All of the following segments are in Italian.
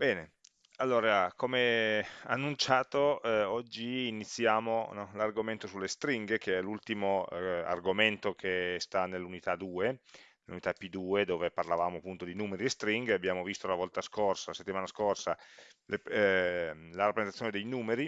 Bene, allora, come annunciato, eh, oggi iniziamo no, l'argomento sulle stringhe, che è l'ultimo eh, argomento che sta nell'unità 2, nell'unità P2, dove parlavamo appunto di numeri e stringhe. Abbiamo visto la volta scorsa, la settimana scorsa, le- eh, la rappresentazione dei numeri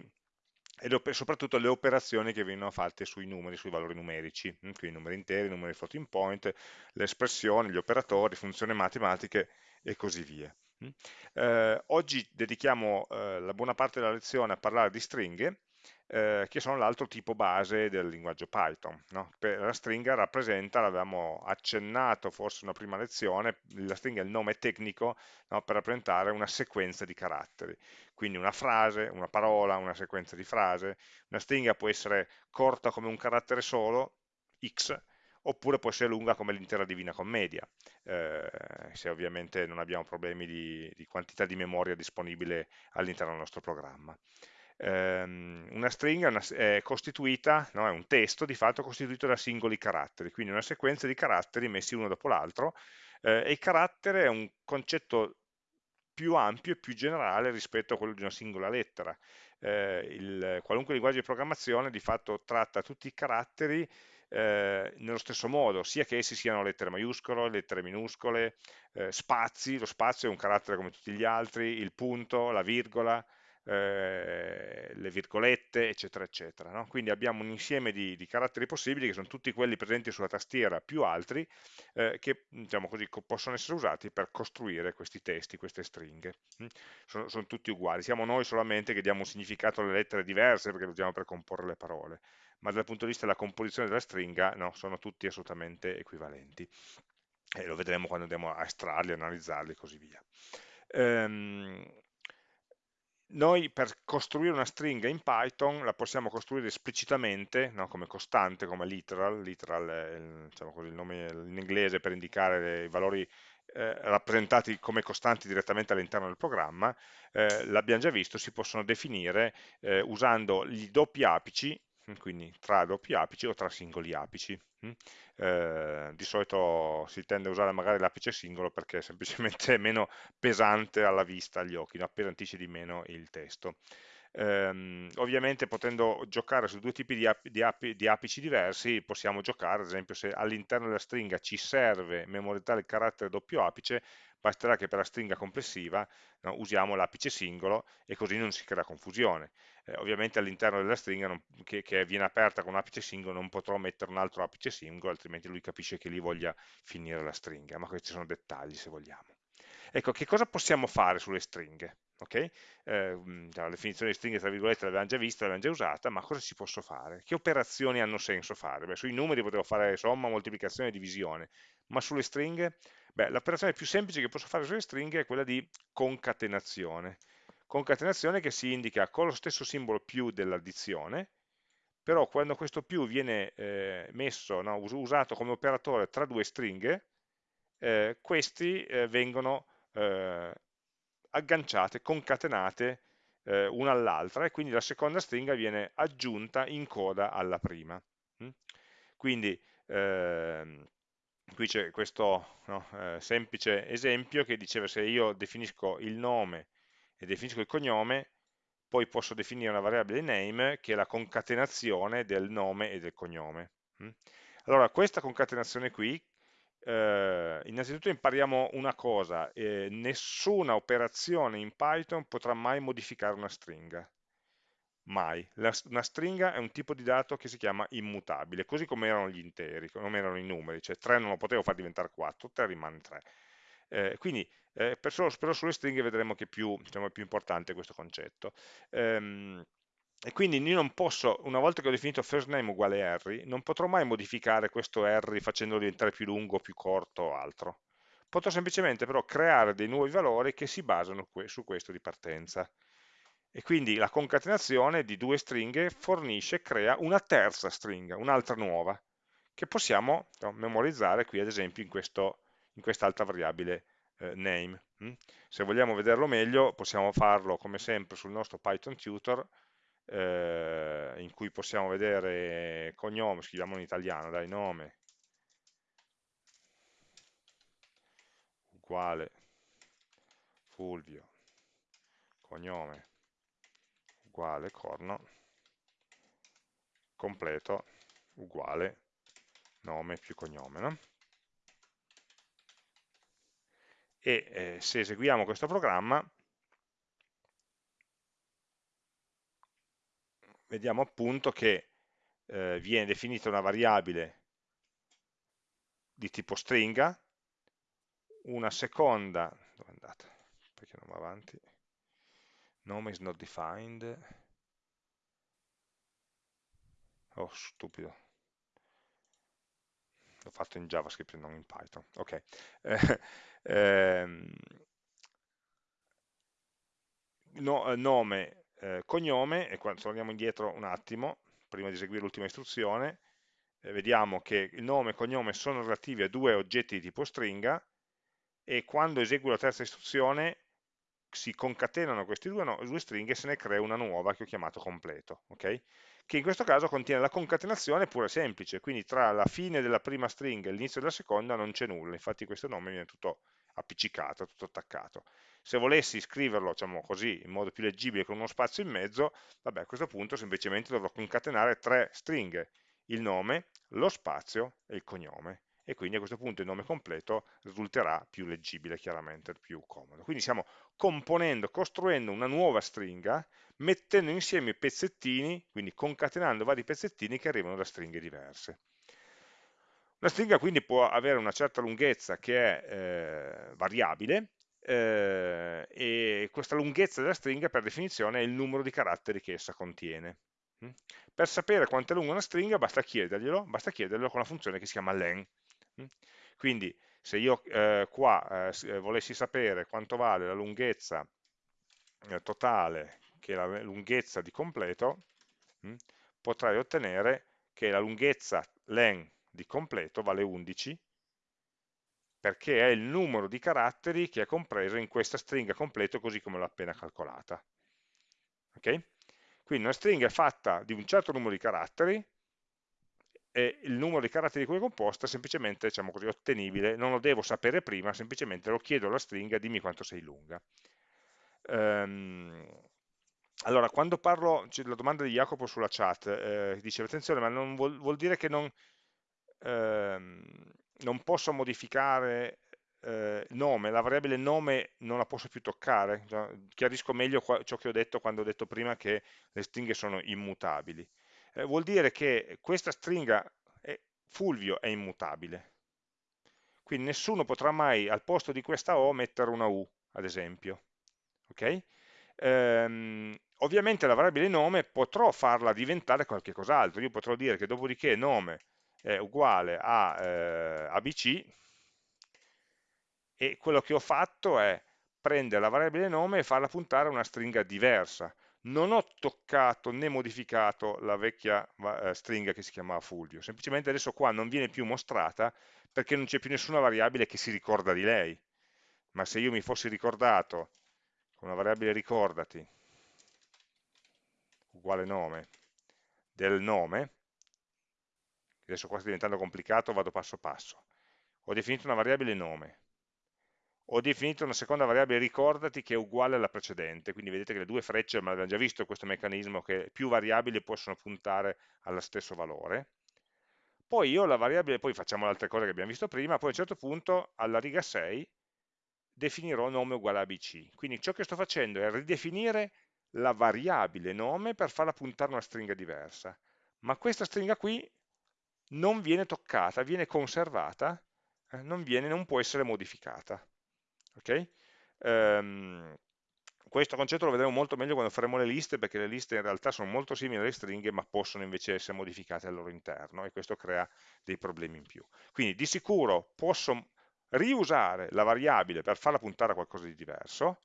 e le op- soprattutto le operazioni che vengono fatte sui numeri, sui valori numerici, mm, quindi numeri interi, numeri floating point, le espressioni, gli operatori, funzioni matematiche e così via. Mm. Eh, oggi dedichiamo eh, la buona parte della lezione a parlare di stringhe, eh, che sono l'altro tipo base del linguaggio Python. no? La stringa rappresenta, l'avevamo accennato forse in una prima lezione, la stringa è il nome tecnico no, per rappresentare una sequenza di caratteri. Quindi una frase, una parola, una sequenza di frase. Una stringa può essere corta come un carattere solo, x, oppure può essere lunga come l'intera Divina Commedia, eh, se ovviamente non abbiamo problemi di, di quantità di memoria disponibile all'interno del nostro programma. Ehm, una stringa una- è costituita, no, è un testo di fatto costituito da singoli caratteri, quindi una sequenza di caratteri messi uno dopo l'altro, eh, e il carattere è un concetto più ampio e più generale rispetto a quello di una singola lettera. Eh, il- qualunque linguaggio di programmazione di fatto tratta tutti i caratteri eh, nello stesso modo, sia che essi siano lettere maiuscole, lettere minuscole, eh, spazi, lo spazio è un carattere come tutti gli altri, il punto, la virgola, eh, le virgolette, eccetera, eccetera. no? Quindi abbiamo un insieme di, di caratteri possibili che sono tutti quelli presenti sulla tastiera più altri eh, che diciamo così, co- possono essere usati per costruire questi testi, queste stringhe. Mm? Sono, sono tutti uguali, siamo noi solamente che diamo un significato alle lettere diverse perché lo usiamo per comporre le parole, ma dal punto di vista della composizione della stringa no, sono tutti assolutamente equivalenti. E lo vedremo quando andiamo a estrarli, analizzarli e così via. Ehm, noi per costruire una stringa in Python la possiamo costruire esplicitamente, no, come costante, come literal, literal è diciamo così, il nome in inglese per indicare i valori eh, rappresentati come costanti direttamente all'interno del programma, eh, l'abbiamo già visto, si possono definire eh, usando i doppi apici, quindi tra doppi apici o tra singoli apici. mm. Eh, di solito si tende a usare magari l'apice singolo perché è semplicemente meno pesante alla vista, agli occhi, no? appesantisce di meno il testo. Ehm, ovviamente potendo giocare su due tipi di, api, di, api, di, apici diversi, possiamo giocare, ad esempio se all'interno della stringa ci serve memorizzare il carattere doppio apice, basterà che per la stringa complessiva no, usiamo l'apice singolo e così non si crea confusione. Eh, ovviamente all'interno della stringa non, che, che, viene aperta con un apice singolo non potrò mettere un altro apice singolo, altrimenti lui capisce che lì voglia finire la stringa, ma questi sono dettagli se vogliamo. Ecco, che cosa possiamo fare sulle stringhe? Okay? Eh, la definizione di stringhe tra virgolette l'abbiamo già vista, l'abbiamo già usata, ma cosa ci posso fare? Che operazioni hanno senso fare? Beh, sui numeri potevo fare somma, moltiplicazione e divisione, ma sulle stringhe? Beh, l'operazione più semplice che posso fare sulle stringhe è quella di concatenazione. Concatenazione che si indica con lo stesso simbolo più dell'addizione, però quando questo più viene eh, messo, no, usato come operatore tra due stringhe, eh, questi eh, vengono eh, agganciate, concatenate eh, una all'altra e quindi la seconda stringa viene aggiunta in coda alla prima. Mm? Quindi ehm, qui c'è questo no, eh, semplice esempio che diceva se io definisco il nome e definisco il cognome, poi posso definire una variabile name che è la concatenazione del nome e del cognome. Mm? Allora, questa concatenazione qui eh, innanzitutto impariamo una cosa, eh, nessuna operazione in Python potrà mai modificare una stringa, mai. La, una stringa è un tipo di dato che si chiama immutabile, così come erano gli interi, come erano i numeri, cioè 3 non lo potevo far diventare 4, 3 rimane 3. Eh, quindi eh, per però sulle stringhe vedremo che più, diciamo, è più importante questo concetto. Ehm, e quindi io non posso, una volta che ho definito first name uguale Harry, non potrò mai modificare questo Harry facendolo diventare più lungo, più corto o altro. Potrò semplicemente però creare dei nuovi valori che si basano su questo di partenza. E quindi la concatenazione di due stringhe fornisce, crea una terza stringa, un'altra nuova, che possiamo memorizzare qui ad esempio in, quest'altra variabile eh, name. Mm? Se vogliamo vederlo meglio possiamo farlo come sempre sul nostro Python tutor, eh, in cui possiamo vedere cognome, scriviamo in italiano, dai nome, uguale Fulvio, cognome uguale corno, completo uguale nome più cognome. No? E eh, se eseguiamo questo programma, vediamo appunto che eh, viene definita una variabile di tipo stringa, una seconda, dove è andata? Perché non va avanti? Nome is not defined. Oh, stupido. L'ho fatto in JavaScript e non in Python. Ok. Eh, no, nome, eh, cognome, e quando torniamo indietro un attimo, prima di eseguire l'ultima istruzione, eh, vediamo che il nome e cognome sono relativi a due oggetti di tipo stringa, e quando eseguo la terza istruzione si concatenano queste due, no, due, stringhe e se ne crea una nuova che ho chiamato completo, okay? che in questo caso contiene la concatenazione pura e semplice, quindi tra la fine della prima stringa e l'inizio della seconda non c'è nulla, infatti questo nome viene tutto appiccicato, tutto attaccato. Se volessi scriverlo, diciamo così, in modo più leggibile con uno spazio in mezzo, vabbè, a questo punto semplicemente dovrò concatenare tre stringhe, il nome, lo spazio e il cognome e quindi a questo punto il nome completo risulterà più leggibile, chiaramente più comodo. Quindi stiamo componendo, costruendo una nuova stringa, mettendo insieme i pezzettini, quindi concatenando vari pezzettini che arrivano da stringhe diverse. Una stringa quindi può avere una certa lunghezza che è eh, variabile, eh, e questa lunghezza della stringa per definizione è il numero di caratteri che essa contiene. Mm? Per sapere quanto è lunga una stringa basta chiederglielo, basta chiederglielo con la funzione che si chiama len. Mm? Quindi se io eh, qua eh, volessi sapere quanto vale la lunghezza eh, totale, che la lunghezza di completo, mh, mm, potrei ottenere che la lunghezza len di completo vale 11, perché è il numero di caratteri che è compreso in questa stringa completo così come l'ho appena calcolata. Okay? Quindi una stringa è fatta di un certo numero di caratteri, e il numero di caratteri di cui è composta è semplicemente, diciamo così, ottenibile, non lo devo sapere prima, semplicemente lo chiedo alla stringa, dimmi quanto sei lunga. Um, allora, quando parlo, c'è la domanda di Jacopo sulla chat, eh, dice attenzione, ma non vuol, vuol dire che non, ehm, non posso modificare eh, nome, la variabile nome non la posso più toccare, chiarisco meglio ciò che ho detto quando ho detto prima che le stringhe sono immutabili eh, vuol dire che questa stringa è, Fulvio è immutabile. Quindi nessuno potrà mai al posto di questa O mettere una U, ad esempio. Okay? Ehm, ovviamente la variabile nome potrò farla diventare qualche cos'altro. Io potrò dire che dopodiché nome è uguale a eh, abc e quello che ho fatto è prendere la variabile nome e farla puntare a una stringa diversa. Non ho toccato né modificato la vecchia eh, stringa che si chiamava Fulvio, semplicemente adesso qua non viene più mostrata perché non c'è più nessuna variabile che si ricorda di lei, ma se io mi fossi ricordato con una variabile ricordati uguale nome del nome, adesso qua sta diventando complicato, vado passo passo, ho definito una variabile nome, ho definito una seconda variabile ricordati che è uguale alla precedente, quindi vedete che le due frecce, ma abbiamo già visto questo meccanismo che più variabili possono puntare allo stesso valore, poi io la variabile, poi facciamo le altre cose che abbiamo visto prima, poi a un certo punto alla riga 6 definirò nome uguale a abc, quindi ciò che sto facendo è ridefinire la variabile nome per farla puntare una stringa diversa, ma questa stringa qui non viene toccata, viene conservata, eh, non, viene, non può essere modificata. Okay? Um, questo concetto lo vedremo molto meglio quando faremo le liste, perché le liste in realtà sono molto simili alle stringhe, ma possono invece essere modificate al loro interno, e questo crea dei problemi in più. Quindi di sicuro posso riusare la variabile per farla puntare a qualcosa di diverso,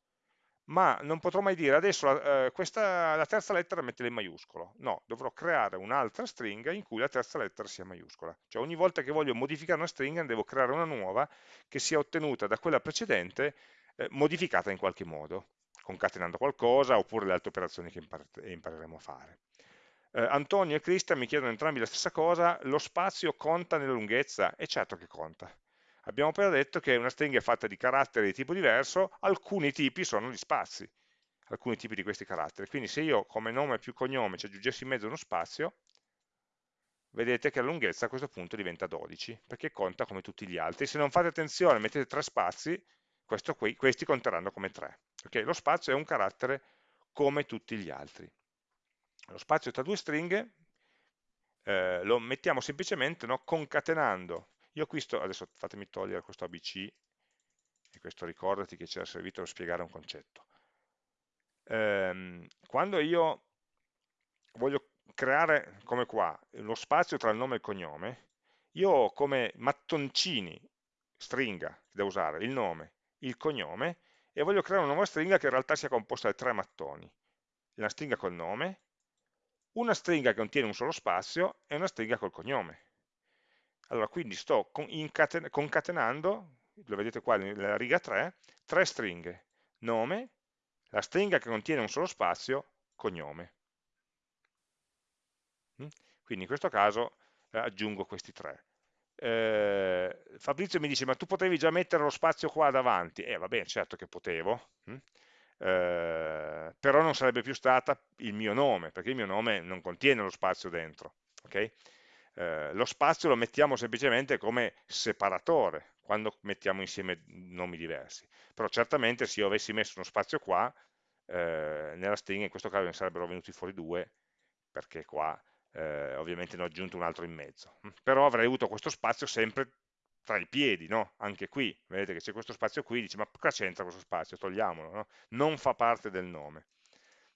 ma non potrò mai dire adesso eh, questa, la terza lettera mettila in maiuscolo, no, dovrò creare un'altra stringa in cui la terza lettera sia maiuscola, cioè ogni volta che voglio modificare una stringa devo creare una nuova che sia ottenuta da quella precedente eh, modificata in qualche modo, concatenando qualcosa oppure le altre operazioni che impar impareremo a fare. Eh, Antonio e Cristian mi chiedono entrambi la stessa cosa, lo spazio conta nella lunghezza? E certo che conta, Abbiamo appena detto che una stringa è fatta di caratteri di tipo diverso, alcuni tipi sono gli spazi. alcuni tipi di questi caratteri. Quindi se io come nome più cognome ci aggiungessi in mezzo uno spazio, vedete che la lunghezza a questo punto diventa 12, perché conta come tutti gli altri. Se non fate attenzione, mettete tre spazi, qui, questi conteranno come 3. Okay? Lo spazio è un carattere come tutti gli altri. Lo spazio tra due stringhe eh, lo mettiamo semplicemente no, concatenando. Io qui sto, adesso fatemi togliere questo ABC, e questo ricordati che ci ha servito per spiegare un concetto. Eh, quando io voglio creare, come qua, lo spazio tra il nome e il cognome, io ho come mattoncini, stringa, da usare, il nome, il cognome, e voglio creare una nuova stringa che in realtà sia composta da tre mattoni. Una stringa col nome, una stringa che contiene un solo spazio e una stringa col cognome. Allora, quindi sto concatenando, lo vedete qua nella riga 3, tre stringhe, nome, la stringa che contiene un solo spazio, cognome. Mm? Quindi in questo caso eh, aggiungo questi tre. Eh, Fabrizio mi dice, ma tu potevi già mettere lo spazio qua davanti? Eh, va bene, certo che potevo, hm? eh, però non sarebbe più stata il mio nome, perché il mio nome non contiene lo spazio dentro. Okay? Eh, lo spazio lo mettiamo semplicemente come separatore, quando mettiamo insieme nomi diversi. Però certamente se io avessi messo uno spazio qua, eh, nella stringa in questo caso ne sarebbero venuti fuori due, perché qua eh, ovviamente ne ho aggiunto un altro in mezzo, però avrei avuto questo spazio sempre tra i piedi, no? anche qui, vedete che c'è questo spazio qui, dice ma cosa c'entra questo spazio, togliamolo, no? non fa parte del nome.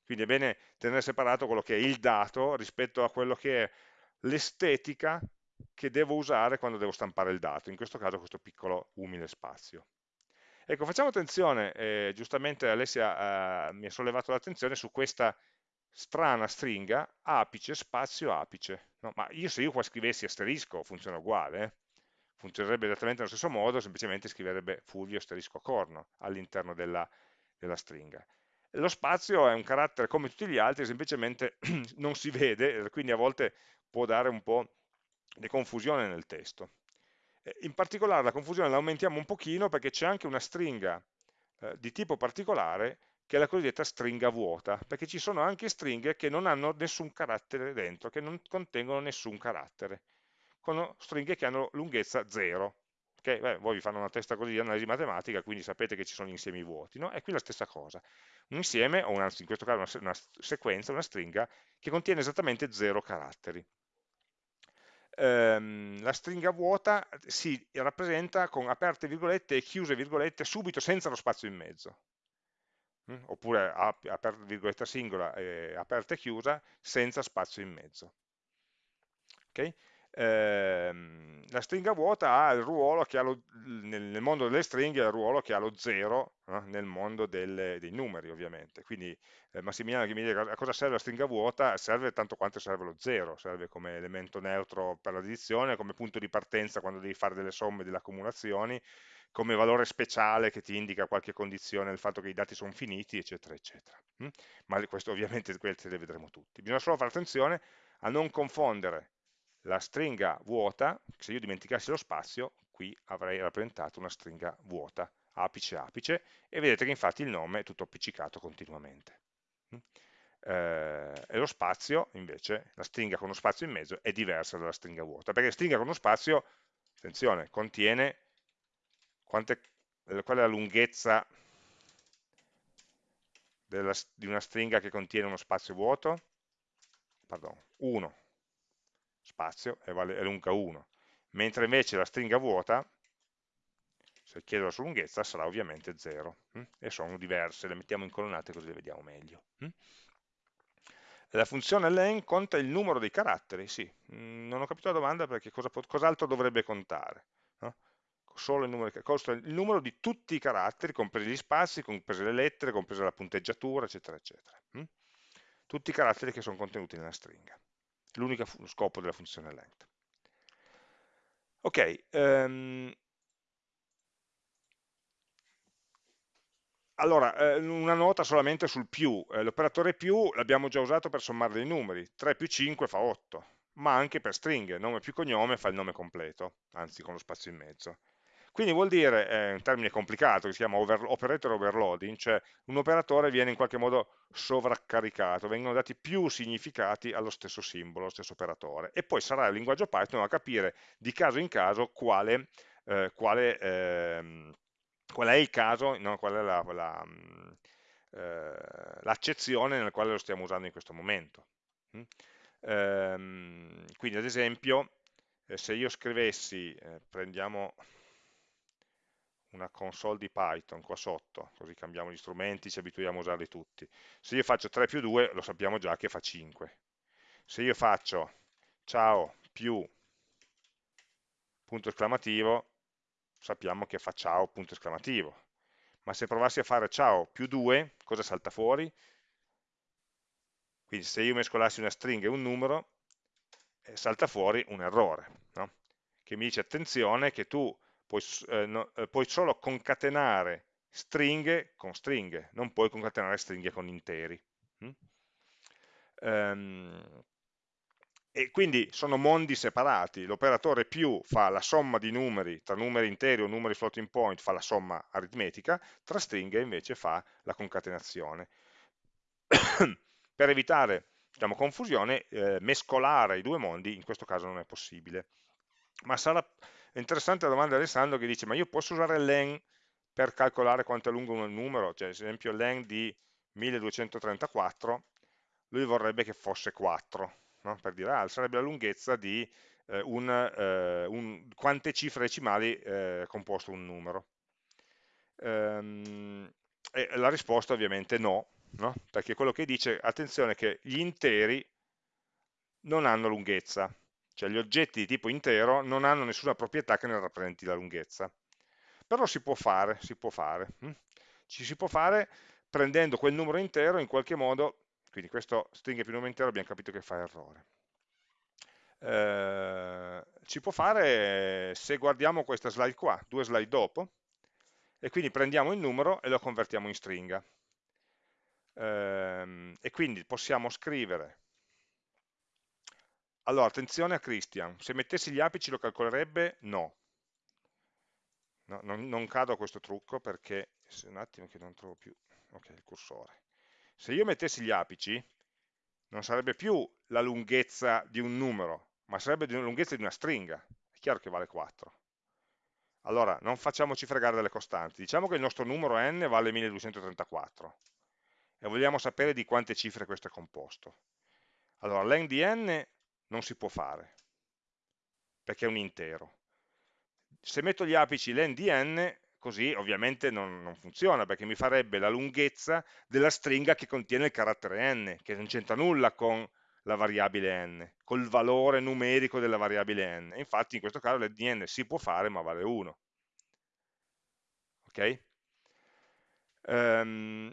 Quindi è bene tenere separato quello che è il dato rispetto a quello che è l'estetica che devo usare quando devo stampare il dato, in questo caso questo piccolo umile spazio. Ecco, facciamo attenzione, eh, giustamente Alessia eh, mi ha sollevato l'attenzione su questa strana stringa apice spazio apice. No, ma io se io qua scrivessi asterisco funziona uguale, eh? funzionerebbe esattamente allo stesso modo, semplicemente scriverebbe Fulvio asterisco corno all'interno della, della stringa. Lo spazio è un carattere come tutti gli altri, semplicemente non si vede, quindi a volte può dare un po' di confusione nel testo. In particolare la confusione la aumentiamo un pochino perché c'è anche una stringa eh, di tipo particolare che è la cosiddetta stringa vuota, perché ci sono anche stringhe che non hanno nessun carattere dentro, che non contengono nessun carattere, con stringhe che hanno lunghezza 0. Okay? Beh, voi vi fanno una testa così di analisi matematica, quindi sapete che ci sono insiemi vuoti, no? E qui la stessa cosa. Un insieme, o anzi in questo caso una, una sequenza, una stringa, che contiene esattamente 0 caratteri. Ehm, la stringa vuota si rappresenta con aperte virgolette e chiuse virgolette subito senza lo spazio in mezzo Mm? oppure aperta virgoletta singola e aperta e chiusa senza spazio in mezzo. Okay? Ehm, la stringa vuota ha il ruolo che ha lo, nel, mondo delle stringhe ha il ruolo che ha lo zero eh, nel mondo delle, dei numeri ovviamente quindi eh, Massimiliano che mi dice a cosa serve la stringa vuota serve tanto quanto serve lo zero serve come elemento neutro per l'addizione come punto di partenza quando devi fare delle somme delle accumulazioni come valore speciale che ti indica qualche condizione del fatto che i dati sono finiti, eccetera, eccetera. Mm? Ma questo ovviamente le vedremo tutti. Bisogna solo fare attenzione a non confondere la stringa vuota, se io dimenticassi lo spazio, qui avrei rappresentato una stringa vuota, apice apice, e vedete che infatti il nome è tutto appiccicato continuamente. Mm? Eh, e lo spazio, invece, la stringa con uno spazio in mezzo, è diversa dalla stringa vuota, perché la stringa con uno spazio, attenzione, contiene quante, qual è la lunghezza della, di una stringa che contiene uno spazio vuoto? Pardon, 1 spazio è, vale, è lunga 1, mentre invece la stringa vuota, se chiedo la sua lunghezza, sarà ovviamente 0, hm? e sono diverse, le mettiamo in colonnate così le vediamo meglio. Hm? La funzione len conta il numero dei caratteri, sì, mm, non ho capito la domanda perché cos'altro cos dovrebbe contare. Solo il numero, il numero di tutti i caratteri, compresi gli spazi, comprese le lettere, compresa la punteggiatura, eccetera, eccetera. Hm? Tutti i caratteri che sono contenuti nella stringa. L'unico scopo della funzione length. Ok, um, allora, eh, una nota solamente sul più. Eh, L'operatore più l'abbiamo già usato per sommare dei numeri. 3 più 5 fa 8, ma anche per stringhe. Nome più cognome fa il nome completo, anzi con lo spazio in mezzo. Quindi vuol dire, è un termine complicato che si chiama over, operator overloading, cioè un operatore viene in qualche modo sovraccaricato, vengono dati più significati allo stesso simbolo, allo stesso operatore. E poi sarà il linguaggio Python a capire di caso in caso quale, eh, quale, eh, qual è il caso, no, qual è la, la, eh, l'accezione nella quale lo stiamo usando in questo momento. Mm? Ehm, quindi ad esempio, eh, se io scrivessi, eh, prendiamo una console di Python qua sotto, così cambiamo gli strumenti, ci abituiamo a usarli tutti. Se io faccio 3 più 2, lo sappiamo già che fa 5. Se io faccio ciao più punto esclamativo, sappiamo che fa ciao punto esclamativo. Ma se provassi a fare ciao più 2, cosa salta fuori? Quindi se io mescolassi una stringa e un numero, eh, salta fuori un errore, no? che mi dice attenzione che tu puoi, eh, no, eh, puoi, solo concatenare stringhe con stringhe, non puoi concatenare stringhe con interi. Mm? Um, e quindi sono mondi separati, l'operatore più fa la somma di numeri, tra numeri interi o numeri floating point fa la somma aritmetica, tra stringhe invece fa la concatenazione. per evitare diciamo, confusione, eh, mescolare i due mondi in questo caso non è possibile. Ma sarà interessante la domanda di Alessandro che dice, ma io posso usare len per calcolare quanto è lungo un numero? Cioè, ad esempio len di 1234, lui vorrebbe che fosse 4, no? per dire, ah, sarebbe la lunghezza di eh, un, eh, un, quante cifre decimali eh, composto un numero. Ehm, la risposta ovviamente no, no? perché quello che dice, attenzione che gli interi non hanno lunghezza, cioè gli oggetti di tipo intero non hanno nessuna proprietà che ne rappresenti la lunghezza. Però si può fare, si può fare. Hm? Ci si può fare prendendo quel numero intero in qualche modo, quindi questo stringa più numero intero abbiamo capito che fa errore. Eh, può fare se guardiamo questa slide qua, due slide dopo, e quindi prendiamo il numero e lo convertiamo in stringa ehm, e quindi possiamo scrivere allora attenzione a Christian. Se mettessi gli apici lo calcolerebbe? no, no non, non, cado a questo trucco perché un attimo che non trovo più. Ok il cursore. Se io mettessi gli apici non sarebbe più la lunghezza di un numero ma sarebbe la lunghezza di una stringa. È chiaro che vale 4 allora non facciamoci fregare delle costanti. Diciamo che il nostro numero n vale 1234 e vogliamo sapere di quante cifre questo è composto. Allora, len di n non si può fare, perché è un intero. Se metto gli apici len di n, così ovviamente non, non, funziona, perché mi farebbe la lunghezza della stringa che contiene il carattere n, che non c'entra nulla con la variabile n, col valore numerico della variabile n. Infatti in questo caso len di n si può fare, ma vale 1. Ok? Um,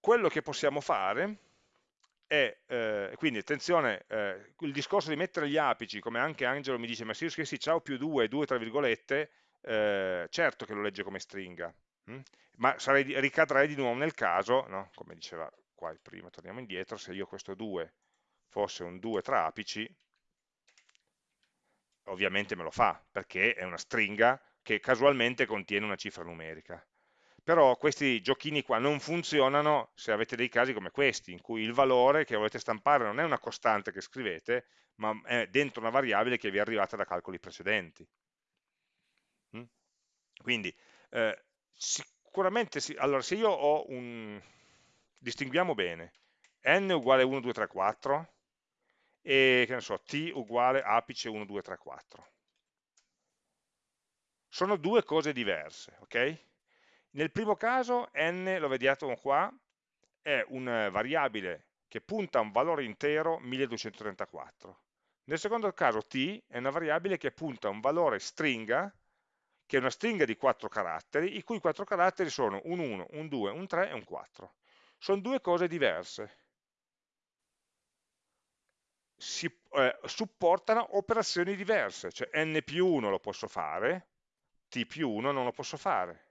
quello che possiamo fare è, eh, quindi attenzione, eh, il discorso di mettere gli apici, come anche Angelo mi dice, ma se io scrissi ciao più 2, 2 tra virgolette, eh, certo che lo legge come stringa, hm? ma sarei, ricadrei di nuovo nel caso, no? come diceva qua prima, torniamo indietro, se io questo 2 fosse un 2 tra apici, ovviamente me lo fa, perché è una stringa che casualmente contiene una cifra numerica però questi giochini qua non funzionano se avete dei casi come questi, in cui il valore che volete stampare non è una costante che scrivete, ma è dentro una variabile che vi è arrivata da calcoli precedenti. Mm? Quindi, eh, sicuramente, sì, allora se io ho un, distinguiamo bene, n uguale 1, 2, 3, 4, e che ne so, t uguale apice 1, 2, 3, 4. Sono due cose diverse, ok? Nel primo caso n, lo vediamo qua, è una variabile che punta a un valore intero 1234. Nel secondo caso t è una variabile che punta a un valore stringa, che è una stringa di 4 caratteri, i cui 4 caratteri sono un 1, un 2, un 3 e un 4. Sono due cose diverse. Si eh, supportano operazioni diverse, cioè n più 1 lo posso fare, t più 1 non lo posso fare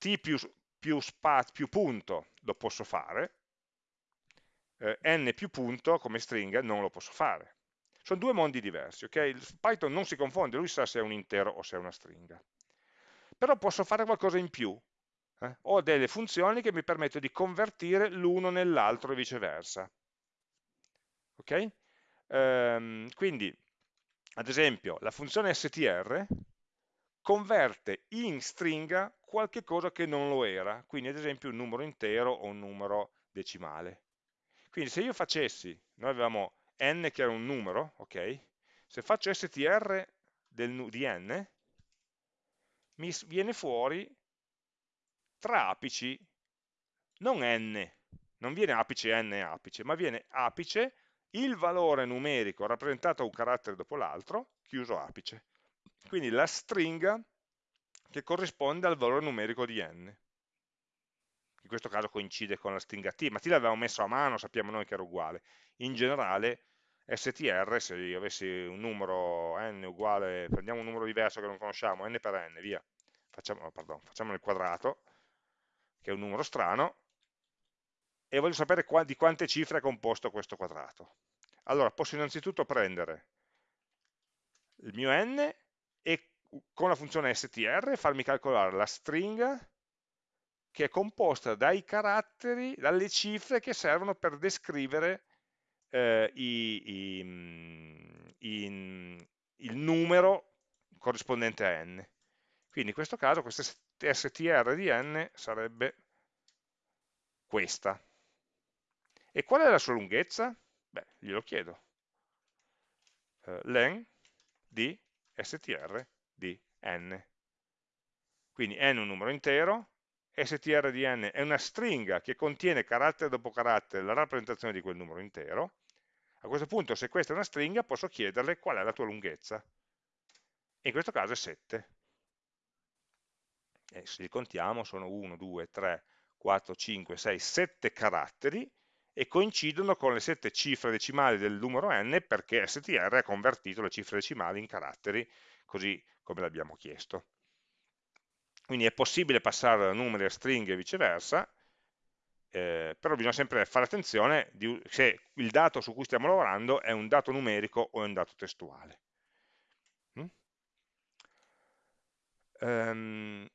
t più, più, più punto lo posso fare, eh, n più punto come stringa non lo posso fare. Sono due mondi diversi, ok? Python non si confonde, lui sa se è un intero o se è una stringa. Però posso fare qualcosa in più. Eh? Ho delle funzioni che mi permettono di convertire l'uno nell'altro e viceversa. Ok? Ehm, quindi, ad esempio, la funzione str converte in stringa qualche cosa che non lo era, quindi ad esempio un numero intero o un numero decimale. Quindi se io facessi, noi avevamo n che era un numero, ok? Se faccio str del, di n, mi viene fuori tra apici, non n, non viene apice n apice, ma viene apice il valore numerico rappresentato a un carattere dopo l'altro, chiuso apice. Quindi la stringa che corrisponde al valore numerico di n. In questo caso coincide con la stringa t, ma t l'avevamo messo a mano, sappiamo noi che era uguale. In generale str, se io avessi un numero n uguale, prendiamo un numero diverso che non conosciamo, n per n, via, facciamo, pardon, facciamo il quadrato, che è un numero strano, e voglio sapere di quante cifre è composto questo quadrato. Allora, posso innanzitutto prendere il mio n e con la funzione str farmi calcolare la stringa che è composta dai caratteri, dalle cifre che servono per descrivere eh, i, i, mm, i, il numero corrispondente a n. Quindi in questo caso questa str di n sarebbe questa. E qual è la sua lunghezza? Beh, glielo chiedo. Uh, len di str di n. Quindi n è un numero intero, str di n è una stringa che contiene carattere dopo carattere la rappresentazione di quel numero intero. A questo punto, se questa è una stringa, posso chiederle qual è la tua lunghezza. In questo caso è 7. E se li contiamo sono 1, 2, 3, 4, 5, 6, 7 caratteri e coincidono con le sette cifre decimali del numero n perché str ha convertito le cifre decimali in caratteri così come l'abbiamo chiesto. Quindi è possibile passare da numeri a stringhe e viceversa, eh, però bisogna sempre fare attenzione di, se il dato su cui stiamo lavorando è un dato numerico o è un dato testuale. Mm? Um,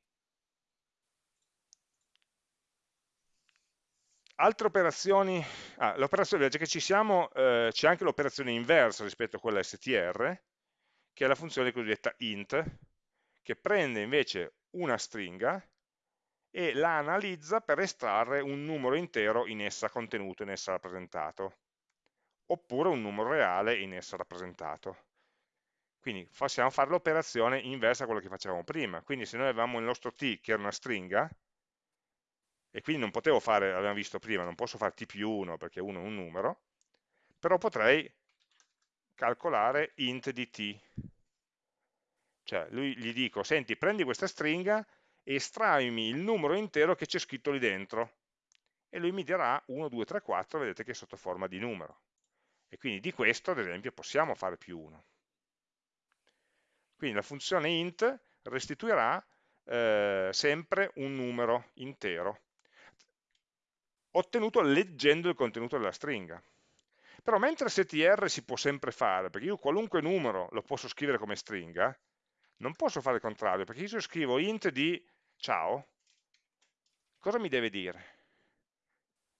Altre operazioni, ah, l'operazione, già che ci siamo, eh, c'è anche l'operazione inversa rispetto a quella str, che è la funzione cosiddetta int, che prende invece una stringa e la analizza per estrarre un numero intero in essa contenuto, in essa rappresentato, oppure un numero reale in essa rappresentato. Quindi possiamo fare l'operazione inversa a quello che facevamo prima. Quindi se noi avevamo il nostro t che era una stringa, e quindi non potevo fare, l'abbiamo visto prima, non posso fare t più 1 perché 1 è un numero, però potrei calcolare int di t. Cioè, lui, gli dico, senti, prendi questa stringa e estraimi il numero intero che c'è scritto lì dentro. E lui mi dirà 1, 2, 3, 4, vedete che è sotto forma di numero. E quindi di questo, ad esempio, possiamo fare più 1. Quindi la funzione int restituirà eh, sempre un numero intero ottenuto leggendo il contenuto della stringa. Però mentre str si può sempre fare, perché io qualunque numero lo posso scrivere come stringa, non posso fare il contrario, perché se io scrivo int di ciao, cosa mi deve dire?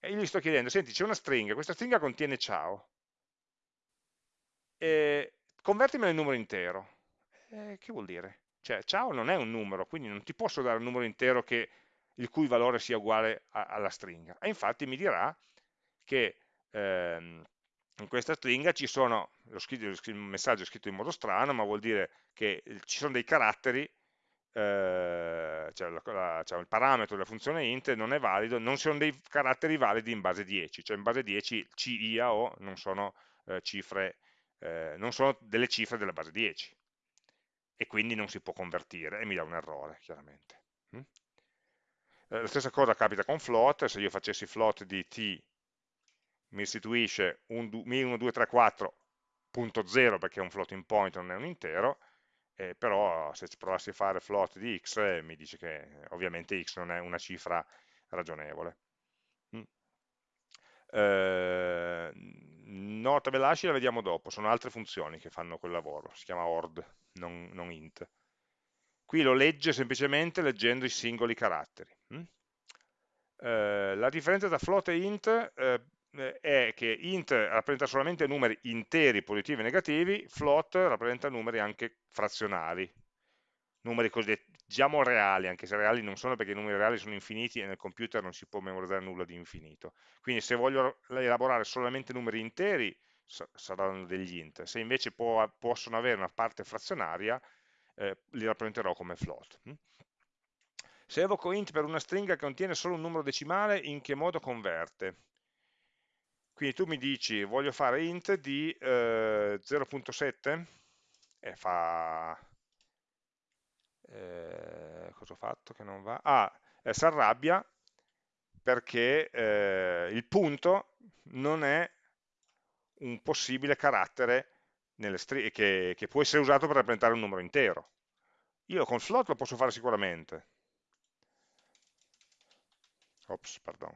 E io gli sto chiedendo, senti, c'è una stringa, questa stringa contiene ciao, e convertimela in numero intero. E che vuol dire? Cioè, ciao non è un numero, quindi non ti posso dare un numero intero che il cui valore sia uguale a, alla stringa. E infatti mi dirà che ehm, in questa stringa ci sono, lo scritto, il messaggio è scritto in modo strano, ma vuol dire che ci sono dei caratteri, eh, cioè, la, la, cioè il parametro della funzione int non è valido, non sono dei caratteri validi in base 10, cioè in base 10 C, I, A, O non sono, eh, cifre, eh, non sono delle cifre della base 10 e quindi non si può convertire e mi dà un errore chiaramente. Eh, la stessa cosa capita con float, se io facessi float di t mi restituisce un 1234.0 perché è un floating point, non è un intero, eh, però se provassi a fare float di x eh, mi dice che ovviamente x non è una cifra ragionevole. Mm. Eh, No, tabella hash la vediamo dopo, sono altre funzioni che fanno quel lavoro, si chiama ord, non, non int. Qui lo legge semplicemente leggendo i singoli caratteri. Hm? Eh, la differenza tra float e int eh, è che int rappresenta solamente numeri interi, positivi e negativi, float rappresenta numeri anche frazionali, numeri cosiddetti, diciamo reali, anche se reali non sono perché i numeri reali sono infiniti e nel computer non si può memorizzare nulla di infinito. Quindi se voglio elaborare solamente numeri interi saranno degli int, se invece può, possono avere una parte frazionaria eh, li rappresenterò come float. Hm? Se evoco int per una stringa che contiene solo un numero decimale, in che modo converte? Quindi tu mi dici, voglio fare int di eh, 0.7 e fa... Eh, cosa ho fatto che non va? Ah, eh, si arrabbia perché eh, il punto non è un possibile carattere che, che può essere usato per rappresentare un numero intero. Io con float lo posso fare sicuramente. Ops, pardon.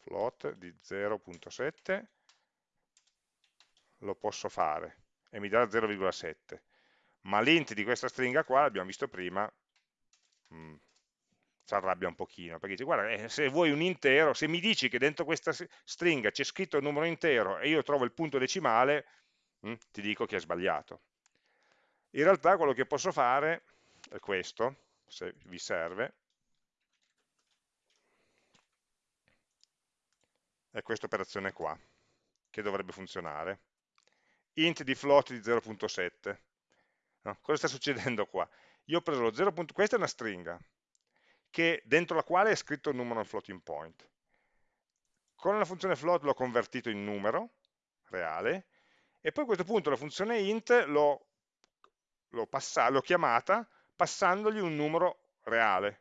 Float di 0.7 lo posso fare e mi dà 0,7 ma l'int di questa stringa qua, l'abbiamo visto prima, mh, mm, si arrabbia un pochino, perché dice, guarda, eh, se vuoi un intero, se mi dici che dentro questa stringa c'è scritto il numero intero e io trovo il punto decimale, mm, ti dico che è sbagliato. In realtà quello che posso fare è questo, se vi serve, è questa operazione qua, che dovrebbe funzionare. int di float di 0.7. No? Cosa sta succedendo qua? Io ho preso lo 0. Questa è una stringa, che, dentro la quale è scritto il numero floating point. Con la funzione float l'ho convertito in numero reale, e poi a questo punto la funzione int l'ho chiamata passandogli un numero reale.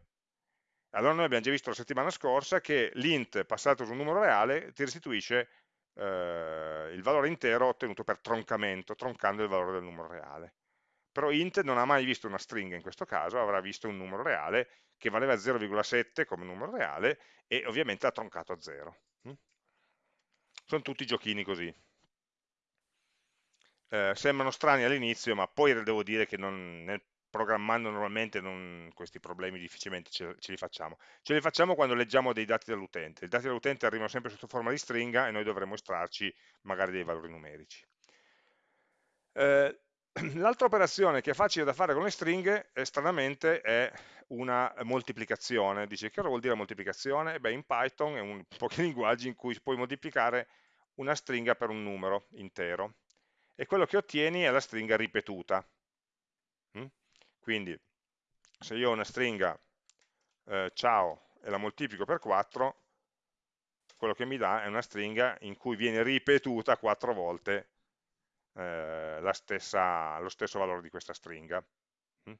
Allora noi abbiamo già visto la settimana scorsa che l'int passato su un numero reale ti restituisce eh, il valore intero ottenuto per troncamento, troncando il valore del numero reale. Però int non ha mai visto una stringa in questo caso, avrà visto un numero reale che valeva 0,7 come numero reale e ovviamente ha troncato a 0. Mm? Sono tutti giochini così. Eh, sembrano strani all'inizio, ma poi devo dire che non, nel programmando normalmente non, questi problemi difficilmente ce, ce, li facciamo. Ce li facciamo quando leggiamo dei dati dall'utente. I dati dall'utente arrivano sempre sotto forma di stringa e noi dovremo estrarci magari dei valori numerici. Eh, L'altra operazione che è facile da fare con le stringhe, eh, stranamente, è una moltiplicazione. Dice, che cosa vuol dire moltiplicazione? Beh, in Python è un pochi linguaggi in cui puoi moltiplicare una stringa per un numero intero. E quello che ottieni è la stringa ripetuta. Mm? Quindi se io ho una stringa eh, ciao e la moltiplico per 4, quello che mi dà è una stringa in cui viene ripetuta 4 volte eh, stessa, lo stesso valore di questa stringa. Mm?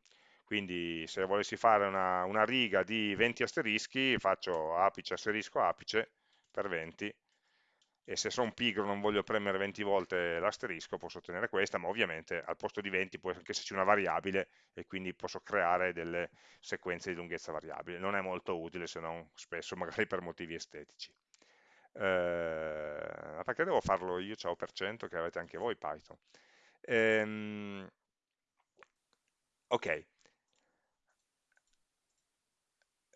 Quindi se volessi fare una, una riga di 20 asterischi, faccio apice asterisco apice per 20 e se sono pigro non voglio premere 20 volte l'asterisco posso ottenere questa, ma ovviamente al posto di 20 può anche esserci una variabile e quindi posso creare delle sequenze di lunghezza variabile. Non è molto utile se non spesso magari per motivi estetici. Eh, perché devo farlo io, ciao per cento, che avete anche voi Python. Ehm, ok.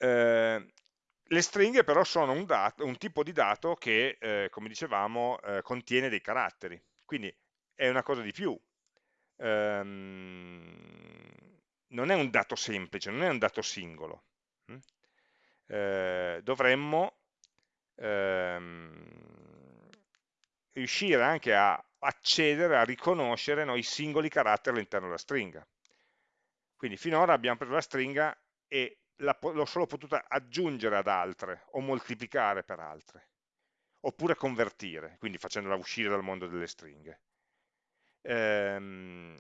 Eh, le stringhe però sono un, dato, un tipo di dato che, eh, come dicevamo, eh, contiene dei caratteri, quindi è una cosa di più. Ehm, non è un dato semplice, non è un dato singolo. Hm? Eh, dovremmo ehm, riuscire anche a accedere, a riconoscere no, i singoli caratteri all'interno della stringa. Quindi finora abbiamo preso la stringa e l'ho solo potuta aggiungere ad altre o moltiplicare per altre, oppure convertire, quindi facendola uscire dal mondo delle stringhe. Ehm,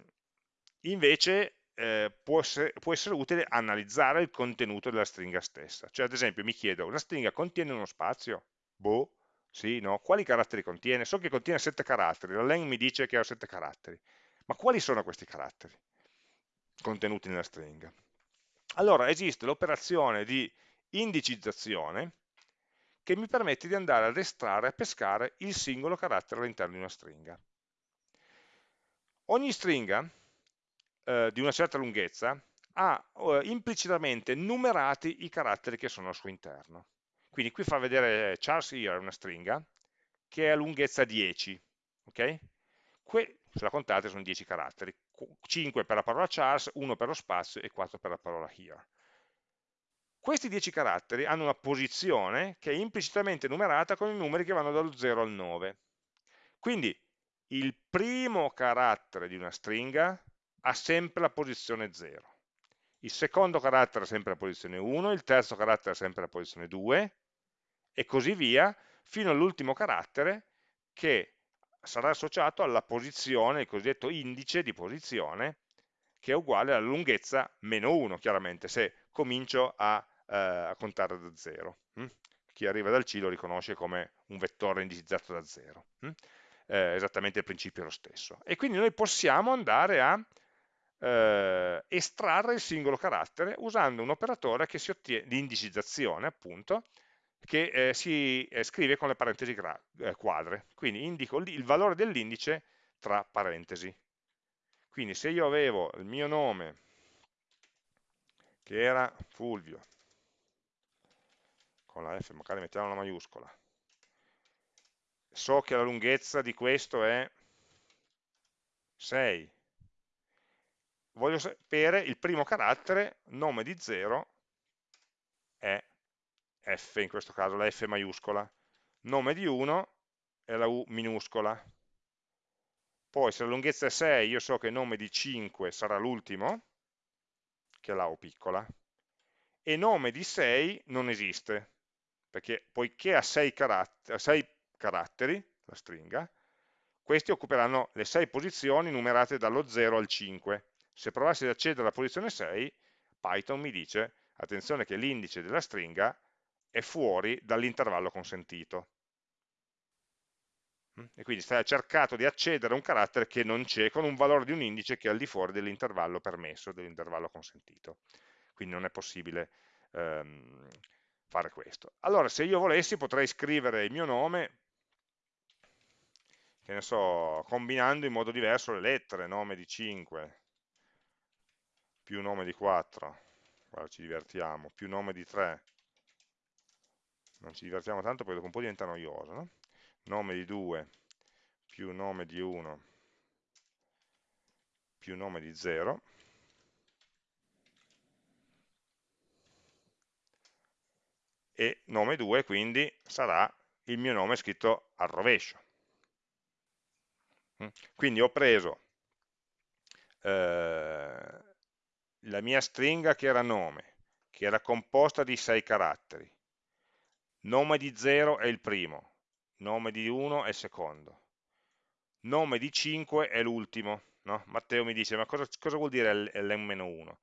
invece eh, può, essere, può, essere, utile analizzare il contenuto della stringa stessa. Cioè, ad esempio, mi chiedo, una stringa contiene uno spazio? Boh, sì, no? Quali caratteri contiene? So che contiene 7 caratteri, la len mi dice che ha 7 caratteri. Ma quali sono questi caratteri contenuti nella stringa? Allora esiste l'operazione di indicizzazione che mi permette di andare ad estrarre, a pescare il singolo carattere all'interno di una stringa. Ogni stringa eh, di una certa lunghezza ha eh, implicitamente numerati i caratteri che sono al suo interno. Quindi qui fa vedere Charles here una stringa che ha lunghezza 10, ok? Que se la contate sono 10 caratteri, 5 per la parola Charles, 1 per lo spazio e 4 per la parola here. Questi 10 caratteri hanno una posizione che è implicitamente numerata con i numeri che vanno dallo 0 al 9. Quindi il primo carattere di una stringa ha sempre la posizione 0 il secondo carattere ha sempre la posizione 1, il terzo carattere ha sempre la posizione 2 e così via fino all'ultimo carattere che sarà associato alla posizione, il cosiddetto indice di posizione, che è uguale alla lunghezza meno 1, chiaramente, se comincio a, eh, a contare da 0. Hm? Chi arriva dal C lo riconosce come un vettore indicizzato da 0. Hm? Eh, esattamente il principio è lo stesso. E quindi noi possiamo andare a eh, estrarre il singolo carattere usando un operatore che si ottiene, di indicizzazione, appunto, che eh, si eh, scrive con le parentesi eh, quadre. Quindi indico il valore dell'indice tra parentesi. Quindi se io avevo il mio nome, che era Fulvio, con la F, magari mettiamo una maiuscola, so che la lunghezza di questo è 6, voglio sapere il primo carattere, nome di 0 è F, in questo caso la F maiuscola, nome di 1 è la U minuscola. Poi se la lunghezza è 6, io so che nome di 5 sarà l'ultimo, che è la U piccola, e nome di 6 non esiste, perché poiché ha 6 caratteri, 6 caratteri la stringa, questi occuperanno le 6 posizioni numerate dallo 0 al 5, se provassi ad accedere alla posizione 6, Python mi dice, attenzione che l'indice della stringa è fuori dall'intervallo consentito. Mm? E quindi stai cercato di accedere a un carattere che non c'è, con un valore di un indice che è al di fuori dell'intervallo permesso, dell'intervallo consentito. Quindi non è possibile ehm, fare questo. Allora, se io volessi, potrei scrivere il mio nome, che ne so, combinando in modo diverso le lettere, nome di 5, più nome di 4, guarda ci divertiamo, più nome di 3, non ci divertiamo tanto perché dopo un po' diventa noioso, no? nome di 2 più nome di 1 più nome di 0, e nome 2 quindi sarà il mio nome scritto al rovescio. Mm? Quindi ho preso eh, la mia stringa che era nome, che era composta di 6 caratteri. Nome di 0 è il primo, nome di 1 è il secondo, nome di 5 è l'ultimo. No? Matteo mi dice, ma cosa, cosa vuol dire l'M-1?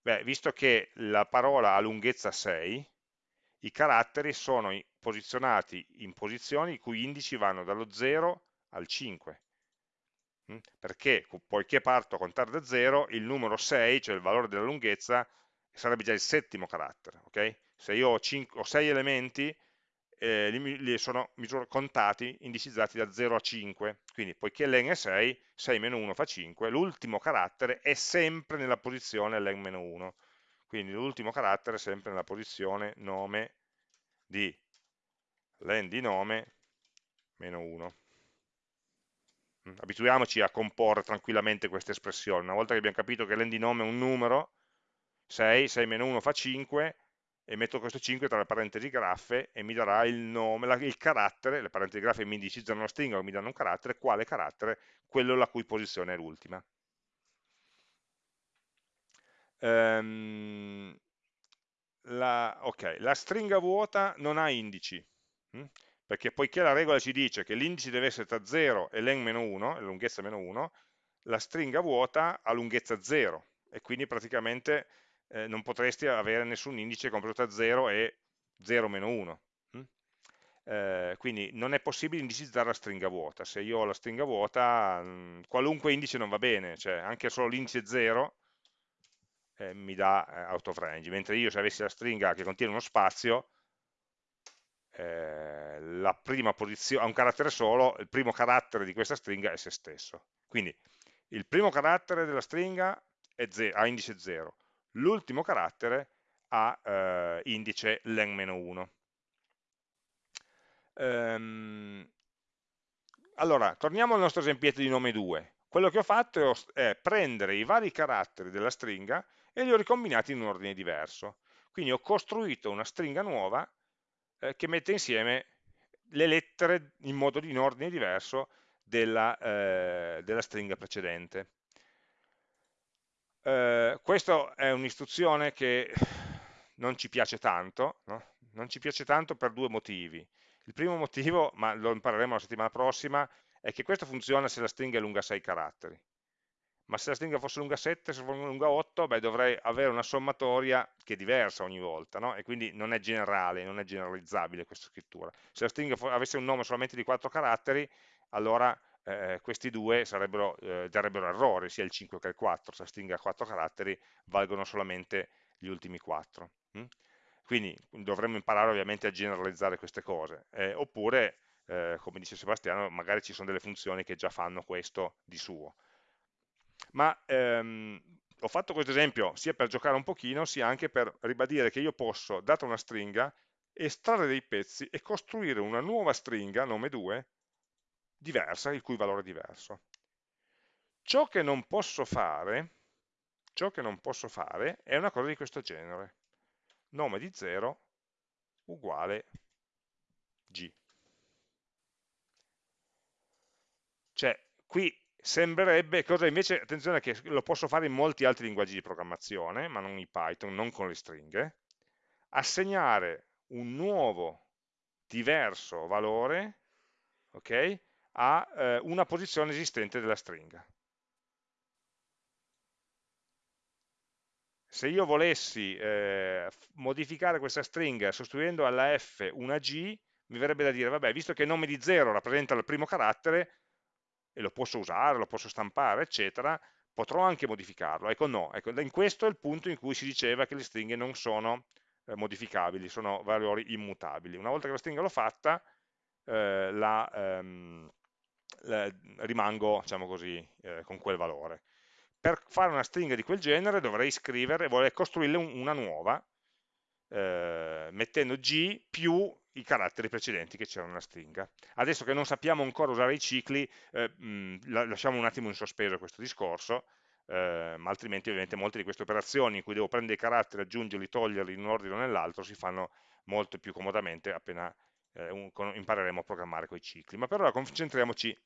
Beh, visto che la parola ha lunghezza 6, i caratteri sono posizionati in posizioni i cui indici vanno dallo 0 al 5. Mm? perché poiché parto a contare da 0, il numero 6, cioè il valore della lunghezza, sarebbe già il settimo carattere. Okay? Se io ho, 5, ho 6 elementi, eh, li, li, sono contati, indicizzati da 0 a 5, quindi poiché len è 6, 6 meno 1 fa 5, l'ultimo carattere è sempre nella posizione len meno 1, quindi l'ultimo carattere è sempre nella posizione nome di len di nome meno 1. Mm, abituiamoci a comporre tranquillamente queste espressioni. Una volta che abbiamo capito che l'endinome è un numero, 6, 6 meno 1 fa 5, e metto questo 5 tra le parentesi graffe e mi darà il nome, il carattere, le parentesi graffe mi indicizzano una stringa o mi danno un carattere, quale carattere? Quello la cui posizione è l'ultima. Um, la, ok, la stringa vuota non ha indici. Hm? perché poiché la regola ci dice che l'indice deve essere tra 0 e len meno 1, la lunghezza meno 1, la stringa vuota ha lunghezza 0 e quindi praticamente eh, non potresti avere nessun indice compreso tra 0 e 0 meno 1. Hm? Eh, quindi non è possibile indicizzare la stringa vuota. Se io ho la stringa vuota, mh, mm, qualunque indice non va bene, cioè anche solo l'indice 0 eh, mi dà eh, out of range, mentre io se avessi la stringa che contiene uno spazio, eh, la prima posizione, ha un carattere solo, il primo carattere di questa stringa è se stesso. Quindi il primo carattere della stringa ha indice 0, l'ultimo carattere ha eh, indice len-1. Ehm, allora, torniamo al nostro esempietto di nome 2. Quello che ho fatto è prendere i vari caratteri della stringa e li ho ricombinati in un ordine diverso. Quindi ho costruito una stringa nuova eh, che mette insieme le lettere in modo in ordine diverso della, eh, della stringa precedente. Eh, questa è un'istruzione che non ci piace tanto, no? non ci piace tanto per due motivi. Il primo motivo, ma lo impareremo la settimana prossima, è che questo funziona se la stringa è lunga 6 caratteri. Ma se la stringa fosse lunga 7, se fosse lunga 8, beh, dovrei avere una sommatoria che è diversa ogni volta, no? e quindi non è generale, non è generalizzabile questa scrittura. Se la stringa avesse un nome solamente di 4 caratteri, allora eh, questi due sarebbero, eh, darebbero errore, sia il 5 che il 4, se la stringa ha 4 caratteri valgono solamente gli ultimi 4. Hm? Quindi dovremmo imparare ovviamente a generalizzare queste cose, eh, oppure, eh, come dice Sebastiano, magari ci sono delle funzioni che già fanno questo di suo ma ehm, ho fatto questo esempio sia per giocare un pochino, sia anche per ribadire che io posso, data una stringa, estrarre dei pezzi e costruire una nuova stringa, nome 2, diversa, il cui valore è diverso. Ciò che non posso fare, ciò che non posso fare è una cosa di questo genere. Nome di 0 uguale G. Cioè, qui sembrerebbe, cosa invece, attenzione che lo posso fare in molti altri linguaggi di programmazione, ma non in Python, non con le stringhe, assegnare un nuovo, diverso valore okay, a eh, una posizione esistente della stringa. Se io volessi eh, modificare questa stringa sostituendo alla F una G, mi verrebbe da dire, vabbè, visto che il nome di 0 rappresenta il primo carattere, e lo posso usare, lo posso stampare, eccetera, potrò anche modificarlo. Ecco no, ecco, in questo è il punto in cui si diceva che le stringhe non sono eh, modificabili, sono valori immutabili. Una volta che la stringa l'ho fatta, eh, la, ehm, rimango, diciamo così, eh, con quel valore. Per fare una stringa di quel genere dovrei scrivere, vorrei costruirle un, una nuova, eh, mettendo G più i caratteri precedenti che c'erano nella stringa. Adesso che non sappiamo ancora usare i cicli, eh, mh, lasciamo un attimo in sospeso questo discorso, eh, ma altrimenti ovviamente molte di queste operazioni in cui devo prendere i caratteri, aggiungerli, toglierli in un ordine o nell'altro si fanno molto più comodamente appena eh, un, impareremo a programmare con i cicli. Ma per ora concentriamoci